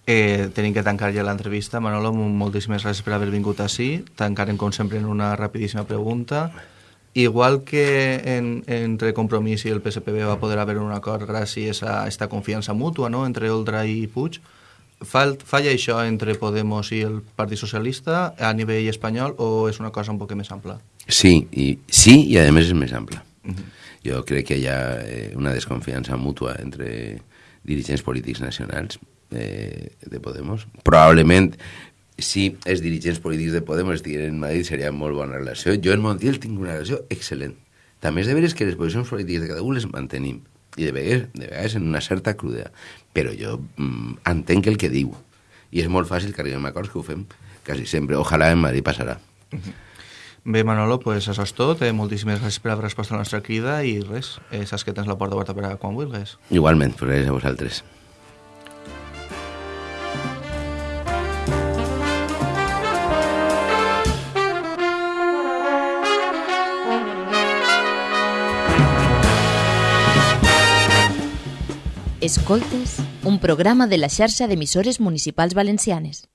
Eh, tenim que tancar ja l'entrevista. Manolo, moltíssimes gràcies per haver vingut així. Tancarem, com sempre, en una rapidíssima pregunta. Igual que en, entre Compromís i el PSPB va poder haver un acord gràcies a aquesta confiança mútua no? entre Oldra i Puig, Fall, falla això entre Podemos i el Partit Socialista a nivell espanyol o és una cosa un poc més ampla? Sí, i, sí, i a més és més ampla. Uh -huh. Jo crec que hi ha eh, una desconfiança mútua entre dirigents polítics nacionals eh, de Podemos. Probablement, si els dirigents polítics de Podemos estiguin en Madrid, seria molt bona relació. Jo en Montiel tinc una relació excel·lent. També és de veres que les posicions polítiques de cada un les mantenim, i de vegades, de vegades en una certa crudea. Però jo mm, entenc el que diu, i és molt fàcil que arribem a acords que ho fem quasi sempre. Ojalà en Madrid passarà. Uh -huh. Bé, Manolo, pues això és tot. Eh, moltíssimes gràcies per haver respost a la nostra crida i res, eh, saps que tens la porta oberta per a quan vulguis. Igualment, pues gràcies a vosaltres. Escoltes, un programa de la xarxa d'emissores municipals valencianes.